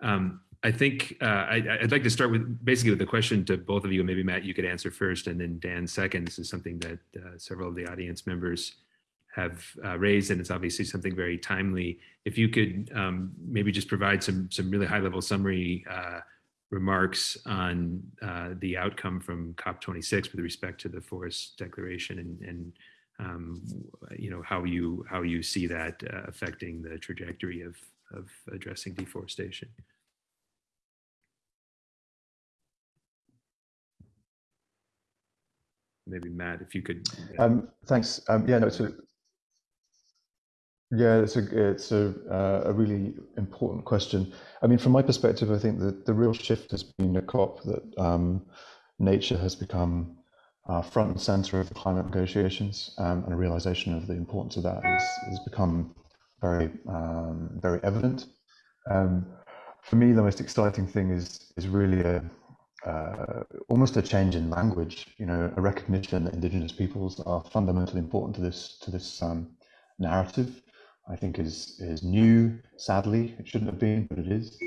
Um, I think uh, I, would like to start with basically with the question to both of you. And maybe Matt, you could answer first, and then Dan second. This is something that uh, several of the audience members have uh, raised, and it's obviously something very timely. If you could um, maybe just provide some some really high level summary uh, remarks on uh, the outcome from COP26 with respect to the forest declaration, and, and um, you know how you how you see that uh, affecting the trajectory of of addressing deforestation. Maybe Matt, if you could. Um, thanks. Um, yeah, no, it's a, yeah, it's a it's a uh, a really important question. I mean, from my perspective, I think that the real shift has been a COP that um, nature has become uh, front and center of the climate negotiations, um, and a realization of the importance of that has, has become very um, very evident. Um, for me, the most exciting thing is is really a uh, almost a change in language. You know, a recognition that Indigenous peoples are fundamentally important to this to this um, narrative. I think is is new. Sadly, it shouldn't have been, but it is.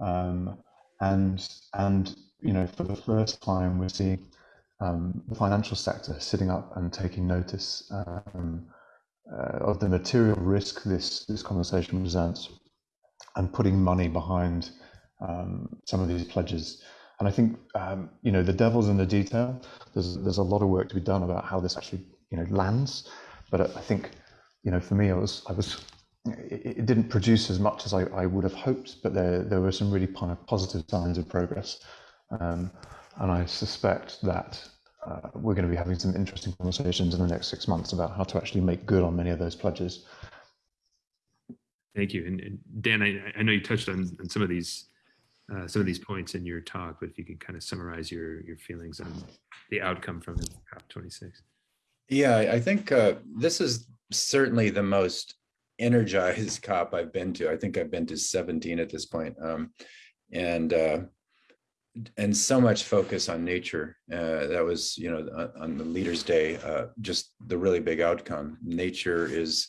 Um, and and you know, for the first time, we're seeing um, the financial sector sitting up and taking notice um, uh, of the material risk this this conversation presents, and putting money behind um, some of these pledges. And I think um, you know the devil's in the detail. There's there's a lot of work to be done about how this actually you know lands. But I think you know, for me, I was, I was, it, it didn't produce as much as I, I, would have hoped, but there, there were some really kind of positive signs of progress. Um, and I suspect that uh, we're going to be having some interesting conversations in the next six months about how to actually make good on many of those pledges. Thank you. And, and Dan, I, I, know you touched on, on some of these uh, some of these points in your talk, but if you could kind of summarize your your feelings on the outcome from COP26. Yeah, I think uh, this is certainly the most energized <laughs> cop I've been to. I think I've been to 17 at this point. Um, and uh, and so much focus on nature. Uh, that was, you know, on the Leaders' Day, uh, just the really big outcome. Nature is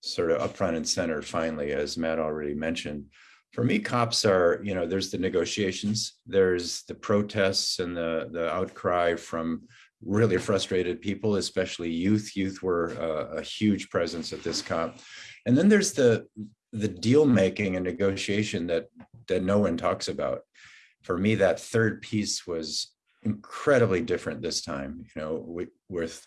sort of up front and center, finally, as Matt already mentioned. For me, cops are, you know, there's the negotiations, there's the protests and the the outcry from really frustrated people, especially youth. Youth were a, a huge presence at this COP. And then there's the the deal making and negotiation that that no one talks about. For me, that third piece was incredibly different this time. You know, with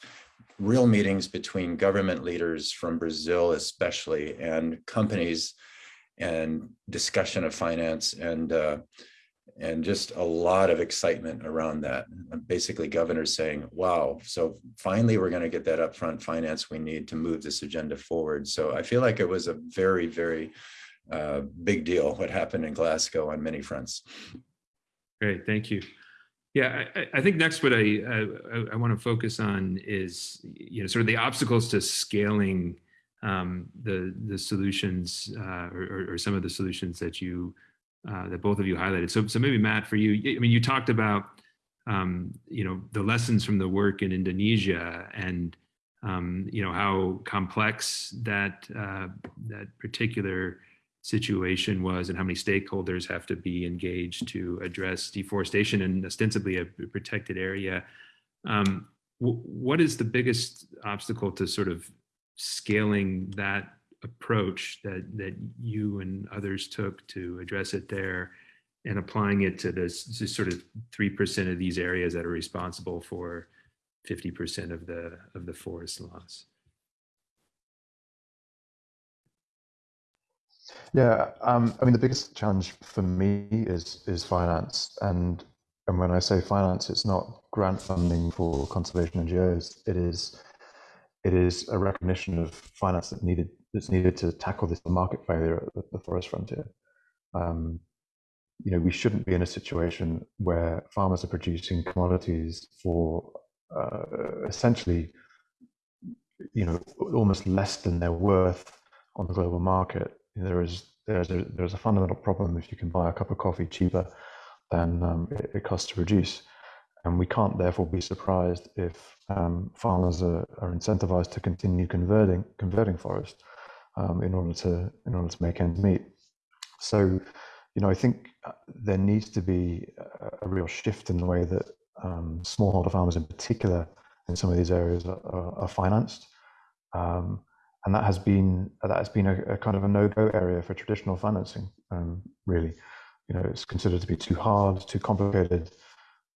real meetings between government leaders from Brazil, especially, and companies, and discussion of finance and uh, and just a lot of excitement around that. Basically, governors saying, wow, so finally we're going to get that upfront finance we need to move this agenda forward. So I feel like it was a very, very uh, big deal what happened in Glasgow on many fronts. Great, thank you. Yeah, I, I think next what I, I, I want to focus on is you know sort of the obstacles to scaling um, the the solutions uh, or, or, some of the solutions that you uh, that both of you highlighted. So, so maybe Matt, for you, I mean, you talked about, um, you know, the lessons from the work in Indonesia and, um, you know, how complex that uh, that particular situation was and how many stakeholders have to be engaged to address deforestation and ostensibly a protected area. Um, what is the biggest obstacle to sort of scaling that approach that that you and others took to address it there and applying it to this, this sort of 3% of these areas that are responsible for 50% of the of the forest loss. Yeah, um, I mean the biggest challenge for me is is finance, and and when I say finance, it's not grant funding for conservation NGOs. It is it is a recognition of finance that needed that's needed to tackle this market failure at the, forest frontier. Um, you know, we shouldn't be in a situation where farmers are producing commodities for uh, essentially, you know, almost less than their worth on the global market. There is there's a, there's a fundamental problem if you can buy a cup of coffee cheaper than um, it, it costs to produce. And we can't therefore be surprised if um, farmers are, are, incentivized to continue converting converting forest um, in order to in order to make ends meet. So, you know, I think uh, there needs to be a, real shift in the way that um, smallholder farmers, in particular, in some of these areas, are, are financed, um, and that has been that has been a, a kind of a no-go area for traditional financing. Um, really, you know, it's considered to be too hard, too complicated,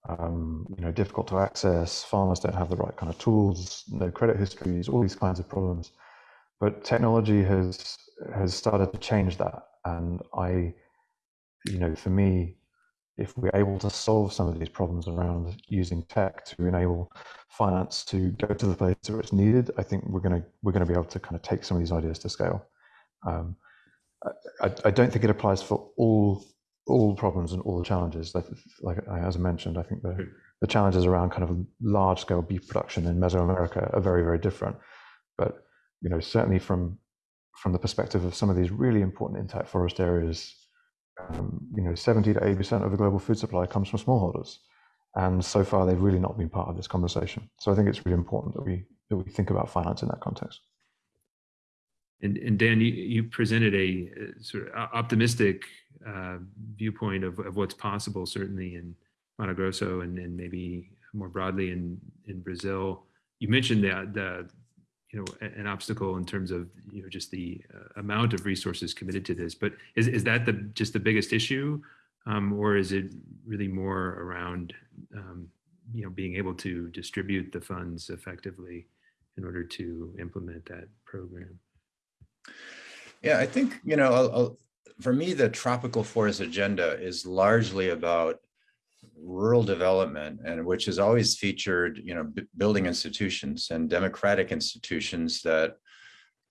um, you know, difficult to access. Farmers don't have the right kind of tools, no credit histories, all these kinds of problems. But technology has has started to change that, and I you know, for me, if we're able to solve some of these problems around using tech to enable finance to go to the place where it's needed, I think we're going to we're going to be able to kind of take some of these ideas to scale. Um, I, I, don't think it applies for all all problems and all the challenges. Like, like as I mentioned, I think the the challenges around kind of large scale beef production in Mesoamerica are very very different. But you know, certainly from from the perspective of some of these really important intact forest areas um, you know, 70 to 80% of the global food supply comes from smallholders. And so far, they've really not been part of this conversation. So I think it's really important that we that we think about finance in that context. And, and Dan, you, you presented a, a sort of optimistic uh, viewpoint of, of what's possible, certainly in Mato Grosso and, and maybe more broadly in, in Brazil. You mentioned the, the you know an obstacle in terms of you know just the uh, amount of resources committed to this. But is, is that the just the biggest issue? Um, or is it really more around um, you know being able to distribute the funds effectively in order to implement that program? Yeah i think you know I'll, I'll, for me the tropical forest agenda is largely about rural development and which has always featured you know building institutions and democratic institutions that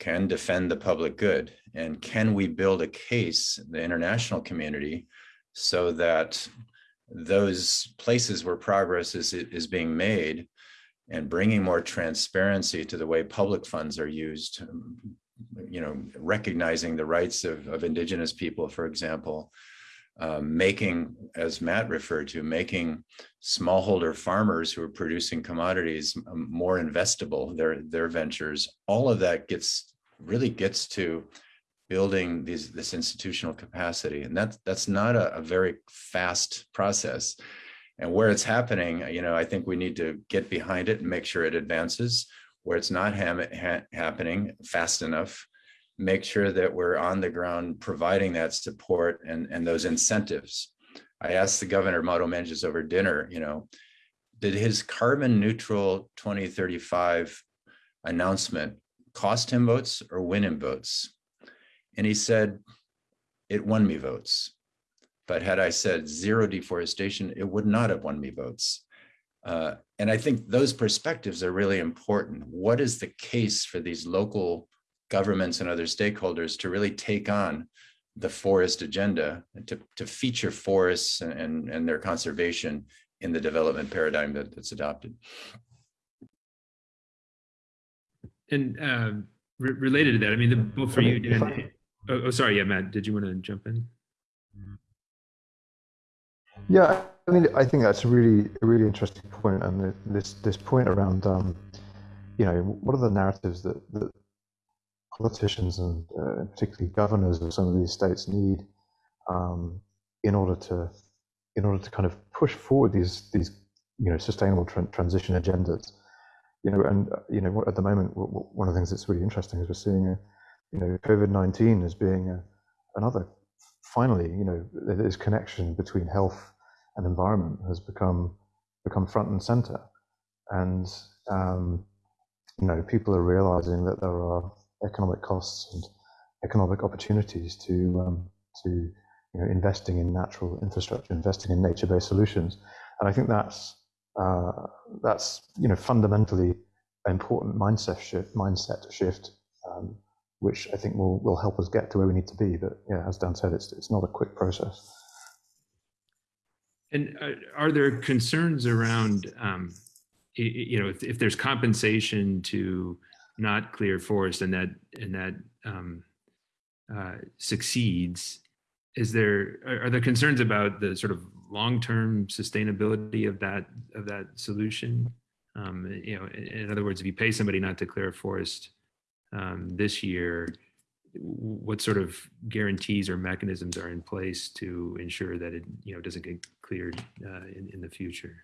can defend the public good. And can we build a case the international community so that those places where progress is is being made and bringing more transparency to the way public funds are used you know recognizing the rights of, of indigenous people for example um, making, as Matt referred to, making smallholder farmers who are producing commodities more investable, their, their ventures, all of that gets really gets to building these, this institutional capacity. And that's, that's not a, a very fast process. And where it's happening, you know, I think we need to get behind it and make sure it advances. Where it's not ha ha happening fast enough, make sure that we're on the ground providing that support and, and those incentives. I asked the governor, Mauro Mendes, over dinner, you know, did his carbon neutral 2035 announcement cost him votes or win him votes? And he said, it won me votes. But had I said zero deforestation, it would not have won me votes. Uh, and I think those perspectives are really important. What is the case for these local governments and other stakeholders to really take on the forest agenda to, to feature forests and, and their conservation in the development paradigm that, that's adopted. And uh, re related to that, I mean, the, both for you, Dan, oh, oh, sorry, yeah, Matt, did you want to jump in? Yeah, I mean, I think that's a really, a really interesting point, and this this point around, um, you know, what are the narratives that, that politicians and uh, particularly governors of some of these states need um, in order to in order to kind of push forward these these you know sustainable tra transition agendas. You know, and uh, you know at the moment one of the things that's really interesting is we're seeing a, you know COVID nineteen as being a, another finally you know this connection between health and environment has become become front and center, and um, you know people are realizing that there are economic costs and economic opportunities to um, to you know, investing in natural infrastructure, investing in nature-based solutions, and I think that's uh, that's you know fundamentally an important mindset shift, mindset shift, um, which I think will will help us get to where we need to be. But yeah, as Dan said, it's it's not a quick process. And uh, are there concerns around, um, you know, if, if there's compensation to not clear forest and that and that um, uh, succeeds, is there are, are there concerns about the sort of long-term sustainability of that of that solution? Um, you know, in, in, other words, if you pay somebody not to clear a forest um, this year, what sort of guarantees or mechanisms are in place to ensure that it you know doesn't get cleared uh, in in the future?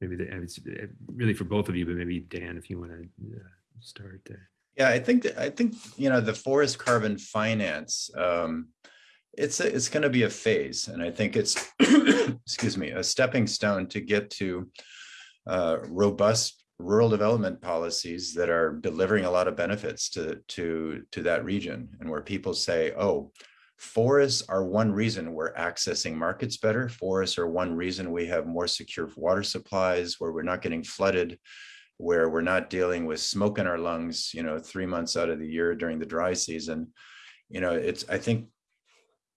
Maybe the, it's really for both of you, but maybe Dan, if you want to uh, start there. Yeah, I think that, I think you know the forest carbon finance. Um, it's a, it's going to be a phase, and I think it's <coughs> excuse me a stepping stone to get to uh, robust rural development policies that are delivering a lot of benefits to to to that region, and where people say, "Oh, forests are one reason we're accessing markets better. Forests are one reason we have more secure water supplies, where we're not getting flooded." Where we're not dealing with smoke in our lungs, you know, three months out of the year during the dry season. You know, it's, I think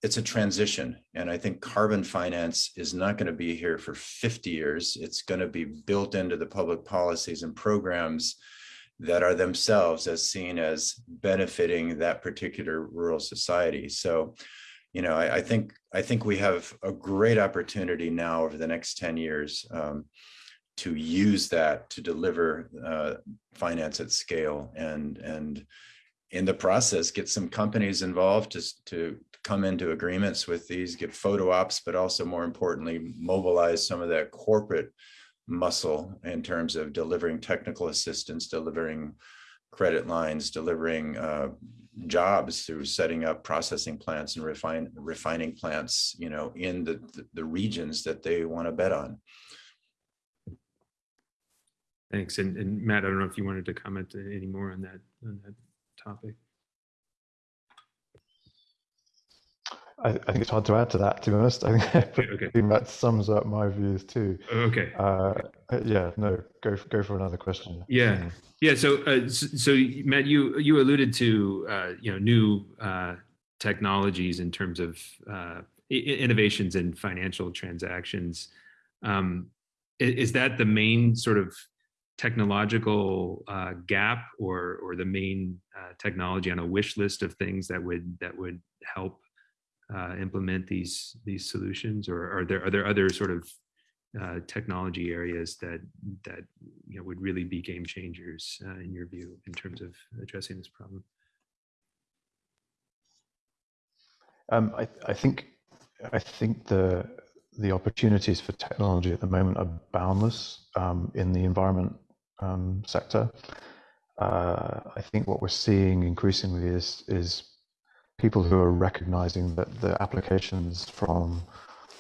it's a transition. And I think carbon finance is not going to be here for 50 years. It's going to be built into the public policies and programs that are themselves as seen as benefiting that particular rural society. So, you know, I, I think I think we have a great opportunity now over the next 10 years um, to use that to deliver uh, finance at scale and and in the process get some companies involved to, to come into agreements with these get photo ops but also more importantly mobilize some of that corporate muscle in terms of delivering technical assistance delivering credit lines delivering uh, jobs through setting up processing plants and refine, refining plants you know in the, the, the regions that they want to bet on Thanks. And, and Matt, I don't know if you wanted to comment any more on that on that topic. I, I think it's hard to add to that, to be honest. I think, Okay, okay. That sums up my views too. Okay. Uh, yeah, no, go for, go for another question. Yeah. Yeah. So, uh, so Matt, you you alluded to uh, you know new uh, technologies in terms of uh, innovations in financial transactions. Um, is that the main sort of technological uh, gap, or or the main uh, technology on a wish list of things that would that would help uh, implement these these solutions, or are there are there other sort of uh, technology areas that that you know would really be game changers uh, in your view in terms of addressing this problem? Um, I, I think I think the the opportunities for technology at the moment are boundless um, in the environment um, sector. Uh, I think what we're seeing increasingly is is people who are recognizing that the applications from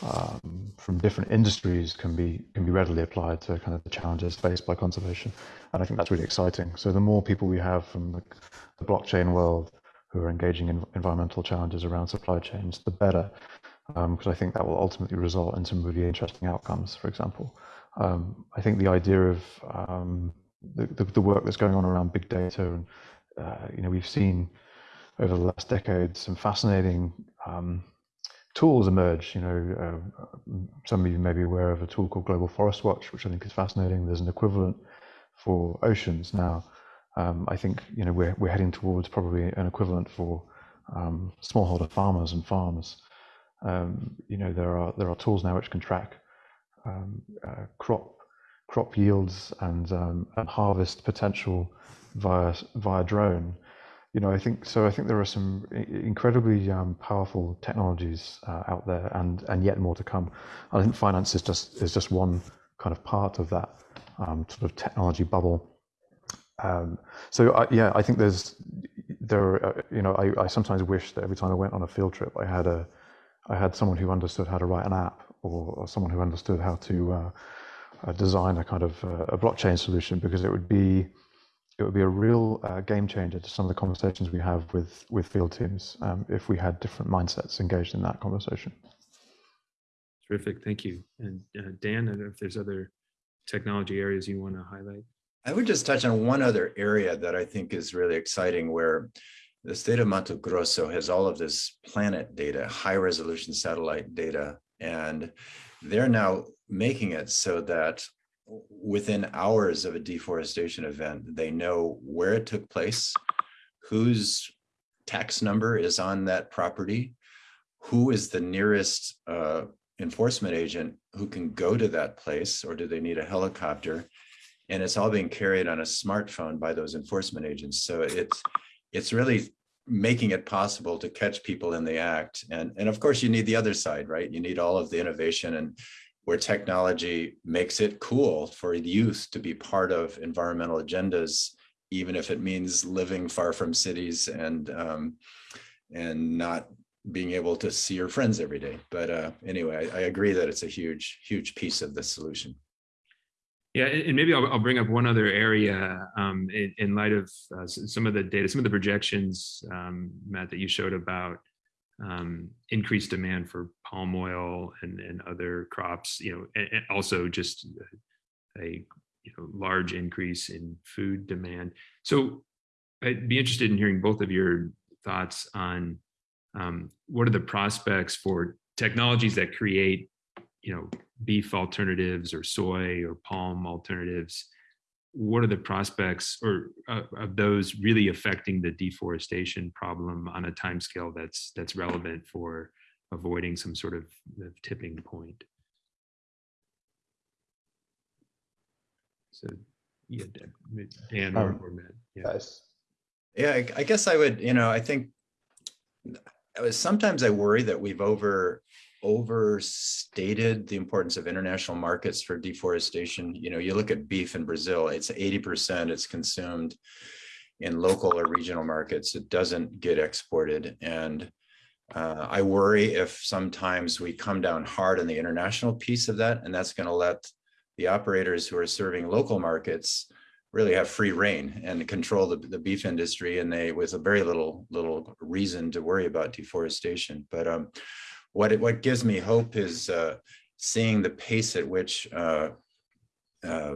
um, from different industries can be can be readily applied to kind of the challenges faced by conservation, and I think that's really exciting. So the more people we have from the, the blockchain world who are engaging in environmental challenges around supply chains, the better, because um, I think that will ultimately result in some really interesting outcomes. For example, um, I think the idea of um, the, the, the, work that's going on around big data, and uh, you know, we've seen over the last decade some fascinating um, tools emerge. You know, uh, some of you may be aware of a tool called Global Forest Watch, which I think is fascinating. There's an equivalent for oceans now. Um, I think you know we're we're heading towards probably an equivalent for um, smallholder farmers and farms. Um, you know, there are there are tools now which can track um, uh, crop crop yields and um, and harvest potential via via drone you know, I think so. I think there are some incredibly um, powerful technologies uh, out there, and and yet more to come. I think finance is just is just one kind of part of that um, sort of technology bubble. Um, so I, yeah, I think there's there. Uh, you know, I, I sometimes wish that every time I went on a field trip, I had a I had someone who understood how to write an app, or, or someone who understood how to uh, uh, design a kind of uh, a blockchain solution, because it would be it would be a real uh, game changer to some of the conversations we have with with field teams um, if we had different mindsets engaged in that conversation. Terrific, thank you. And uh, Dan, I don't know if there's other technology areas you want to highlight. I would just touch on one other area that I think is really exciting, where the state of Mato Grosso has all of this planet data, high resolution satellite data, and they're now making it so that within hours of a deforestation event, they know where it took place, whose tax number is on that property, who is the nearest uh, enforcement agent who can go to that place, or do they need a helicopter? And it's all being carried on a smartphone by those enforcement agents. So it's it's really making it possible to catch people in the act. And, and of course, you need the other side, right? You need all of the innovation and where technology makes it cool for youth to be part of environmental agendas, even if it means living far from cities and um, and not being able to see your friends every day. But uh, anyway, I, I agree that it's a huge, huge piece of the solution. Yeah, and maybe I'll, I'll bring up one other area um, in, in, light of uh, some of the data, some of the projections, um, Matt, that you showed about um, increased demand for palm oil and, and other crops, you know, and, and also just a you know, large increase in food demand. So I'd be interested in hearing both of your thoughts on um, what are the prospects for technologies that create you know, beef alternatives or soy or palm alternatives, what are the prospects or uh, of those really affecting the deforestation problem on a time scale that's that's relevant for avoiding some sort of, of tipping point? So, yeah, Dan or, um, or Matt. Yeah. Yeah, I, I guess I would. You know, I think sometimes I worry that we've over overstated the importance of international markets for deforestation. You know, you look at beef in Brazil, it's 80% it's consumed in local or regional markets. It doesn't get exported. And uh, I worry if sometimes we come down hard on the international piece of that, and that's going to let the operators who are serving local markets really have free rein and control the, the beef industry and they with a very little little reason to worry about deforestation but um, what it, what gives me hope is uh, seeing the pace at which uh, uh,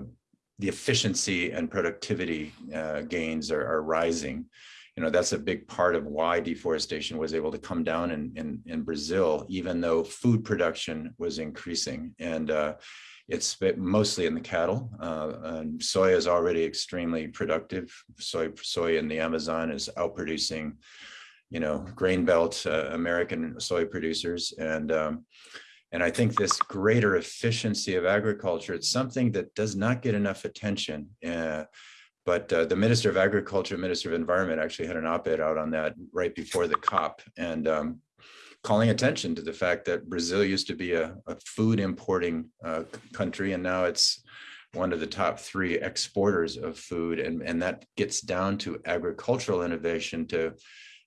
the efficiency and productivity uh, gains are, are, rising. You know, that's a big part of why deforestation was able to come down in, in, in Brazil, even though food production was increasing. And uh, it's mostly in the cattle. Uh, and soy is already extremely productive. Soy, soy in the Amazon is outproducing you know, grain belt uh, American soy producers. And, um, and I think this greater efficiency of agriculture, it's something that does not get enough attention. Uh, but uh, the Minister of Agriculture, Minister of Environment actually had an op-ed out on that right before the COP and um, calling attention to the fact that Brazil used to be a, a food importing uh, country and now it's one of the top three exporters of food and, and that gets down to agricultural innovation to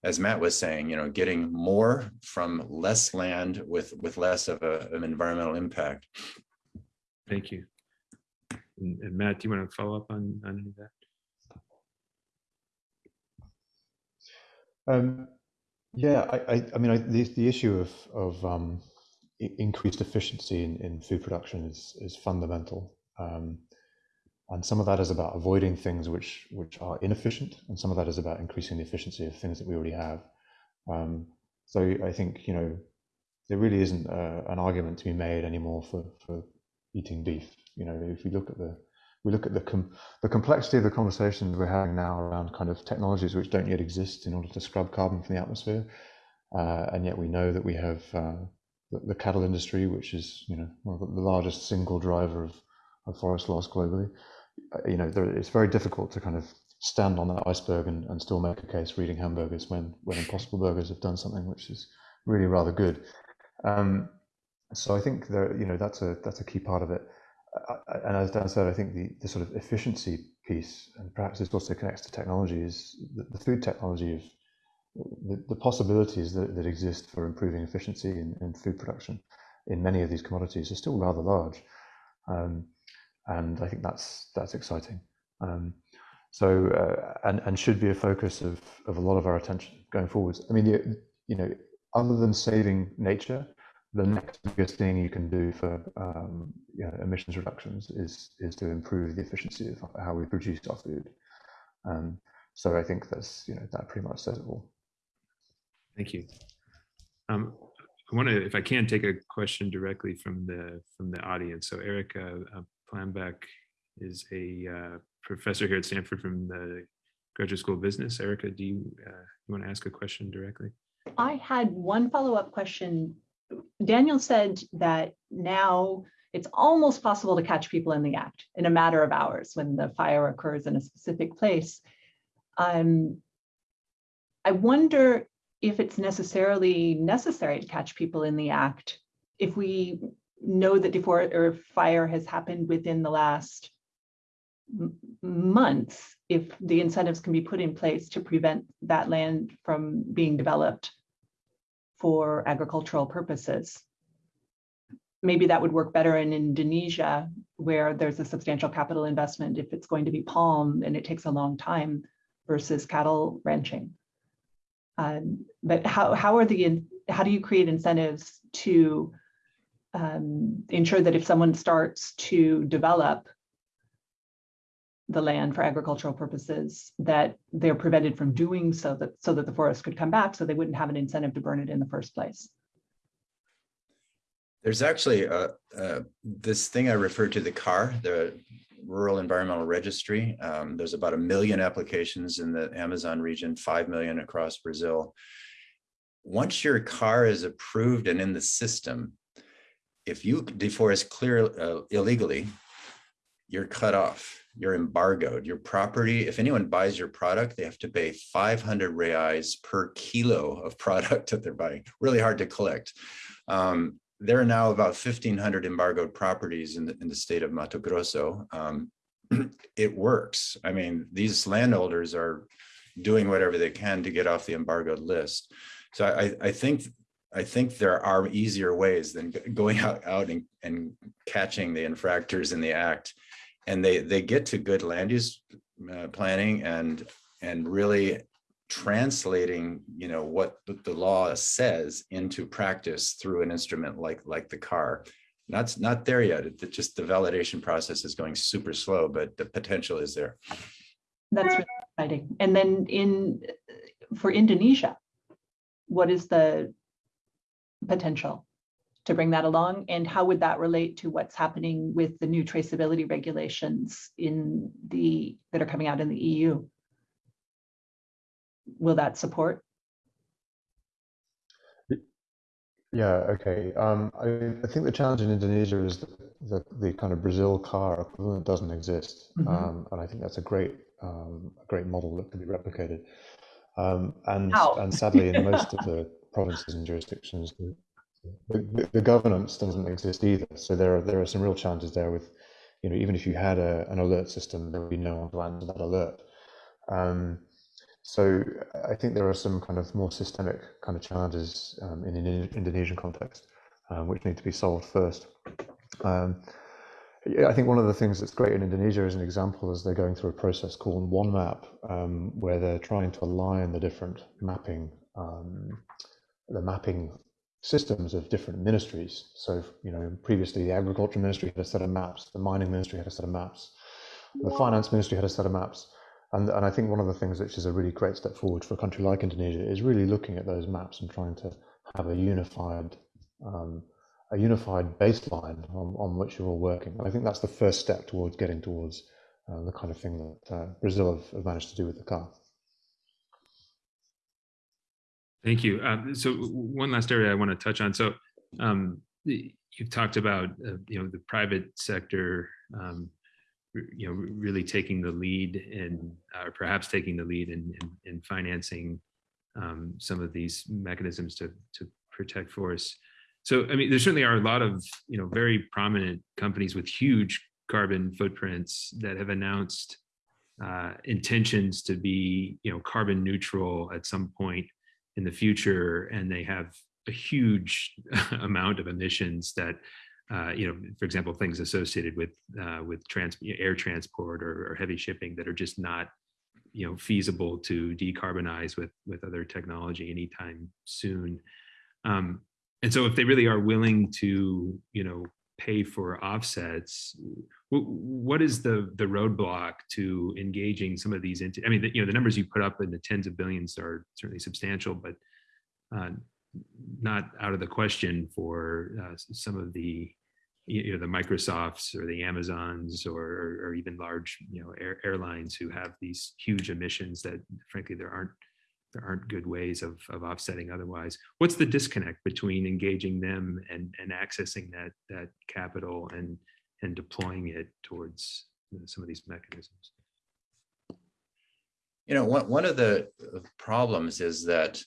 as Matt was saying, you know, getting more from less land with with less of a, an environmental impact. Thank you. And, and, Matt, do you want to follow up on, on any of that? Um, yeah, I, I, I mean, I, the, the issue of, of um, increased efficiency in, in food production is, is fundamental. Um, and some of that is about avoiding things which which are inefficient, and some of that is about increasing the efficiency of things that we already have. Um, so I think you know there really isn't a, an argument to be made anymore for for eating beef. You know, if we look at the we look at the com the complexity of the conversations we're having now around kind of technologies which don't yet exist in order to scrub carbon from the atmosphere, uh, and yet we know that we have uh, the, the, cattle industry, which is you know of the largest single driver of, of forest loss globally. Uh, you know, there, it's very difficult to kind of stand on that iceberg and, and still make a case for eating hamburgers when when Impossible Burgers have done something which is really rather good. Um, so I think there, you know, that's a that's a key part of it. Uh, and as Dan said, I think the, the sort of efficiency piece, and perhaps this also connects to technology, is the, the food technology of the, the possibilities that, that exist for improving efficiency in, in food production in many of these commodities are still rather large. Um, and I think that's that's exciting. Um, so uh, and and should be a focus of of a lot of our attention going forwards. I mean, you, you know, other than saving nature, the next biggest thing you can do for um, you know, emissions reductions is is to improve the efficiency of how we produce our food. Um, so I think that's you know that pretty much says it all. Thank you. Um, I want to, if I can, take a question directly from the from the audience. So Erica, uh, Plambeck is a uh, professor here at Stanford from the Graduate School of Business. Erica, do you, uh, you want to ask a question directly? I had one follow-up question. Daniel said that now it's almost possible to catch people in the act in a matter of hours when the fire occurs in a specific place. Um, I wonder if it's necessarily necessary to catch people in the act if we know that deforest or fire has happened within the last months, if the incentives can be put in place to prevent that land from being developed for agricultural purposes. Maybe that would work better in Indonesia, where there's a substantial capital investment if it's going to be palm and it takes a long time versus cattle ranching. Um, but how, how are the, how do you create incentives to um, ensure that if someone starts to develop the land for agricultural purposes, that they're prevented from doing so that so that the forest could come back, so they wouldn't have an incentive to burn it in the first place. There's actually a, this thing I referred to the CAR, the Rural Environmental Registry. Um, there's about a million applications in the Amazon region, 5 million across Brazil. Once your CAR is approved and in the system, if you deforest clear uh, illegally, you're cut off, you're embargoed. Your property, if anyone buys your product, they have to pay 500 reais per kilo of <laughs> product that they're buying. Really hard to collect. Um, there are now about 1,500 embargoed properties in the, in the state of Mato Grosso. Um, <clears throat> it works. I mean, these landholders are doing whatever they can to get off the embargoed list. So I, I think I think there are easier ways than going out, out and, and catching the infractors in the act. And they, they get to good land use uh, planning and, and really translating, you know, what the law says into practice through an instrument like, like the CAR. Not, not there yet. It, just the validation process is going super slow, but the potential is there. That's really exciting. And then in for Indonesia, what is the potential to bring that along? And how would that relate to what's happening with the new traceability regulations in the that are coming out in the EU? Will that support? Yeah, okay. Um, I, I, think the challenge in Indonesia is that the, the kind of Brazil CAR equivalent doesn't exist. Mm -hmm. um, and I think that's a great um, a great model that can be replicated. Um, and, and sadly, in most of the <laughs> provinces and jurisdictions, the, the, the, governance doesn't exist either. So there are there are some real challenges there with, you know, even if you had a, an alert system, there would be no one to answer that alert. Um, so I think there are some kind of more systemic kind of challenges um, in an Indonesian context, um, which need to be solved first. Um, I think one of the things that's great in Indonesia as an example is they're going through a process called One Map, um, where they're trying to align the different mapping um, the mapping systems of different ministries. So, you know, previously the agriculture ministry had a set of maps, the mining ministry had a set of maps, the finance ministry had a set of maps. And, and I think one of the things which is a really great step forward for a country like Indonesia is really looking at those maps and trying to have a unified um, a unified baseline on, on which you're all working. And I think that's the first step towards getting towards uh, the kind of thing that uh, Brazil have, have managed to do with the CAR. Thank you. Uh, so one last area I want to touch on. So um, you've talked about uh, you know the private sector, um, you know, really taking the lead and or perhaps taking the lead in in, in financing um, some of these mechanisms to to protect forests. So I mean, there certainly are a lot of you know very prominent companies with huge carbon footprints that have announced uh, intentions to be you know carbon neutral at some point in the future and they have a huge <laughs> amount of emissions that uh, you know, for example, things associated with uh, with trans air transport or, or, heavy shipping that are just not, you know, feasible to decarbonize with with other technology anytime soon. Um, and so, if they really are willing to, you know, pay for offsets what is the the roadblock to engaging some of these into i mean the, you know the numbers you put up in the tens of billions are certainly substantial but uh, not out of the question for uh, some of the you know the microsofts or the amazons or, or even large you know air, airlines who have these huge emissions that frankly there aren't there aren't good ways of, of offsetting otherwise. What's the disconnect between engaging them and, and accessing that, that capital and, and deploying it towards you know, some of these mechanisms? You know, one, one of the problems is that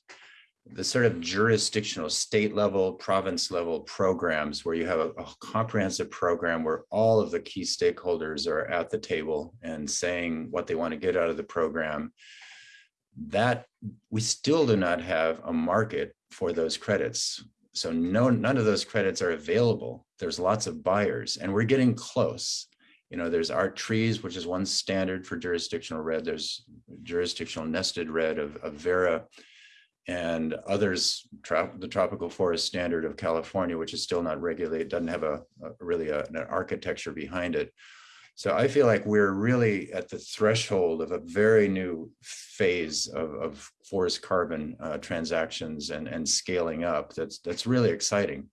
the sort of jurisdictional state level, province level programs where you have a, a, comprehensive program where all of the key stakeholders are at the table and saying what they want to get out of the program, that we still do not have a market for those credits. So no, none of those credits are available. There's lots of buyers and we're getting close. You know, there's ART-TREES, which is one standard for jurisdictional REDD. There's jurisdictional nested REDD of, of Verra and others, the tropical forest standard of California, which is still not regulated, doesn't have a, a really a, an architecture behind it. So I feel like we're really at the threshold of a very new phase of, of forest carbon uh, transactions and, and scaling up. That's, that's really exciting.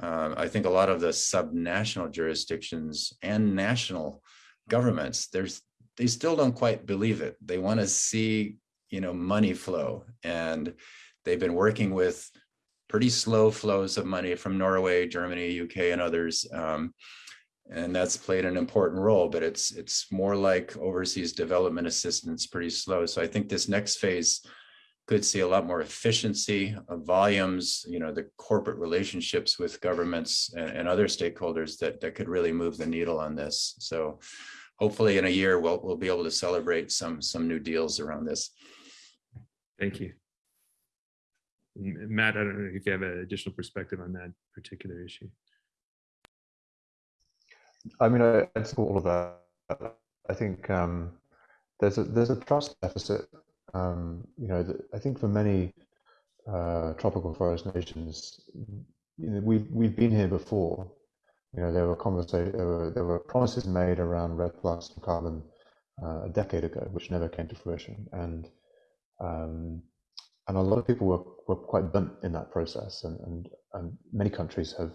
Uh, I think a lot of the subnational jurisdictions and national governments, there's they still don't quite believe it. They want to see, you know, money flow, and they've been working with pretty slow flows of money from Norway, Germany, UK, and others. Um, and that's played an important role, but it's it's more like overseas development assistance, pretty slow. So I think this next phase could see a lot more efficiency of volumes, you know, the corporate relationships with governments and, and other stakeholders that, that could really move the needle on this. So hopefully in a year, we'll, we'll be able to celebrate some, some new deals around this. Thank you. Matt, I don't know if you have an additional perspective on that particular issue. I mean, I, I all of that. I think um, there's a there's a trust deficit. Um, you know, I think for many uh, tropical forest nations, you know, we've we've been here before. You know, there were conversations, there were, there were promises made around REDD plus and carbon uh, a decade ago, which never came to fruition, and um, and a lot of people were, were quite burnt in that process, and and, and many countries have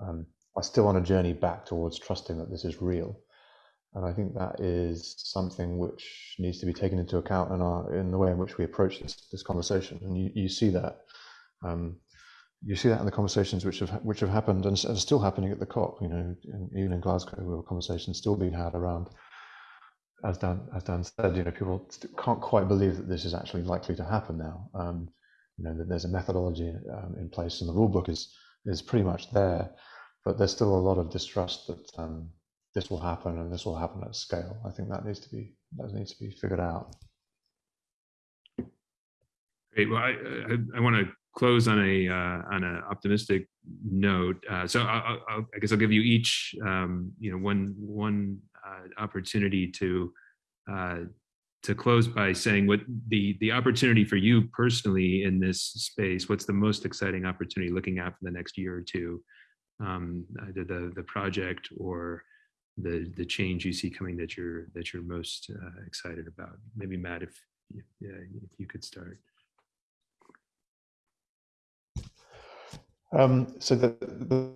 um, are still on a journey back towards trusting that this is real. And I think that is something which needs to be taken into account in our in the way in which we approach this this conversation. And you, you see that um, you see that in the conversations which have which have happened and are still happening at the COP. You know, in, even in Glasgow, were conversations still being had around. As Dan as Dan said, you know, people can't quite believe that this is actually likely to happen now. Um, you know, that there's a methodology um, in place, and the rule book is is pretty much there but there's still a lot of distrust that um, this will happen and this will happen at scale. I think that needs to be that needs to be figured out. Great. Well, I I, I want to close on a uh, on an optimistic note. Uh, so I, I, I, guess I'll give you each um, you know one one uh, opportunity to uh, to close by saying what the the opportunity for you personally in this space. What's the most exciting opportunity looking at for the next year or two? Um, either the the project or the the change you see coming that you're that you're most uh, excited about. Maybe Matt, if yeah, if you could start. Um, so the, the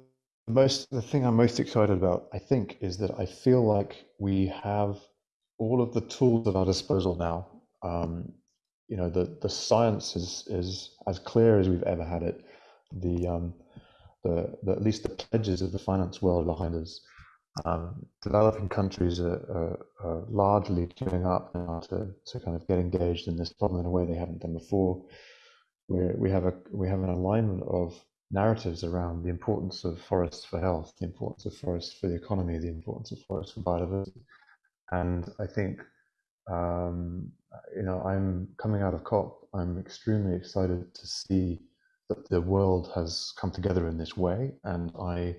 most the thing I'm most excited about, I think, is that I feel like we have all of the tools at our disposal now. Um, you know, the the science is is as clear as we've ever had it. The um, the, the, at least the pledges of the finance world behind us. Um, developing countries are, are, are, largely queuing up now to, to kind of get engaged in this problem in a way they haven't done before. we we have a we have an alignment of narratives around the importance of forests for health, the importance of forests for the economy, the importance of forests for biodiversity, and I think um, you know I'm coming out of COP. I'm extremely excited to see that the world has come together in this way, and I,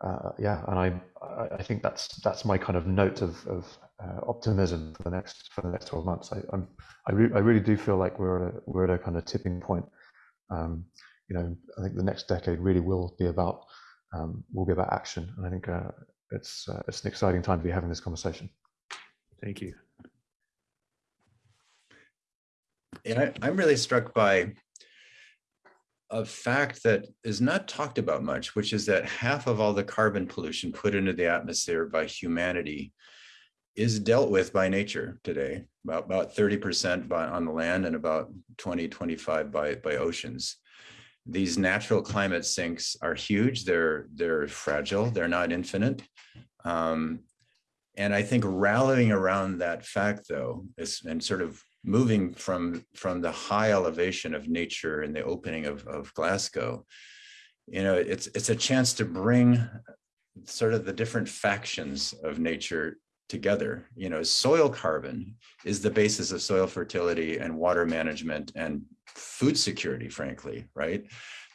uh, yeah, and I, I think that's that's my kind of note of, of uh, optimism for the next for the next twelve months. I, I'm, I, re I really do feel like we're at a we're at a kind of tipping point. Um, you know, I think the next decade really will be about um, will be about action, and I think uh, it's uh, it's an exciting time to be having this conversation. Thank you. Yeah, I, I'm really struck by a fact that is not talked about much, which is that half of all the carbon pollution put into the atmosphere by humanity is dealt with by nature today, about, about 30% by, on the land and about 20, 25 by, by oceans. These natural climate sinks are huge. They're, they're fragile. They're not infinite. Um, And I think rallying around that fact, though, is and sort of moving from from the high elevation of nature and the opening of, of Glasgow, you know, it's it's a chance to bring sort of the different factions of nature together. You know, soil carbon is the basis of soil fertility and water management and food security, frankly, right?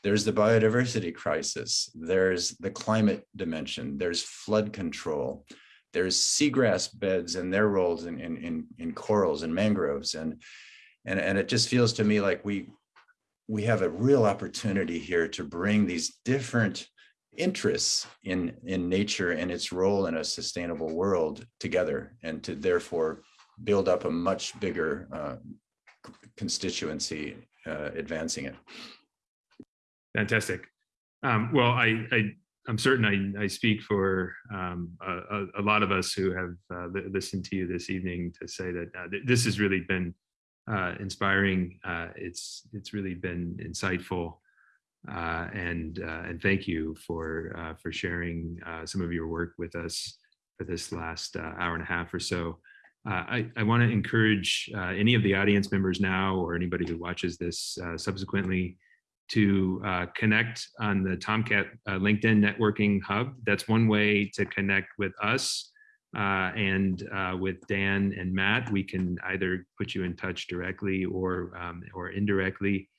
There's the biodiversity crisis. There's the climate dimension. There's flood control. There's seagrass beds and their roles in, in, in, in corals and mangroves. And, and, and it just feels to me like we, we have a real opportunity here to bring these different interests in in nature and its role in a sustainable world together and to therefore build up a much bigger uh, constituency uh, advancing it Fantastic. Um, well, I, I, I'm certain I, I speak for um, a, a lot of us who have uh, li- listened to you this evening to say that uh, th- this has really been uh, inspiring. Uh, it's it's really been insightful, uh, and uh, and thank you for for sharing some of your work with us for this last hour and a half or so. I, I want to encourage any of the audience members now or anybody who watches this subsequently to uh, connect on the TomKat uh, LinkedIn Networking Hub. That's one way to connect with us uh, and uh, with Dan and Matt. We can either put you in touch directly or um, or indirectly.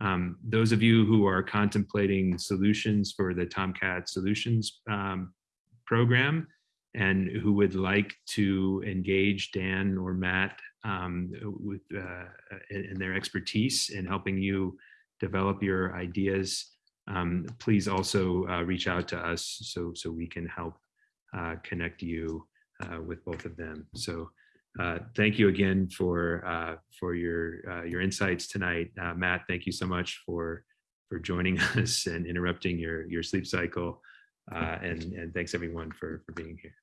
Um, those of you who are contemplating solutions for the TomKat Solutions um, program and who would like to engage Dan or Matt um, with uh, in, in their expertise in helping you develop your ideas, um, please also uh, reach out to us so so we can help uh, connect you uh, with both of them. So uh, thank you again for uh, for your uh, your insights tonight, Matt. Thank you so much for for joining <laughs> us and interrupting your your sleep cycle. And and thanks everyone for for being here.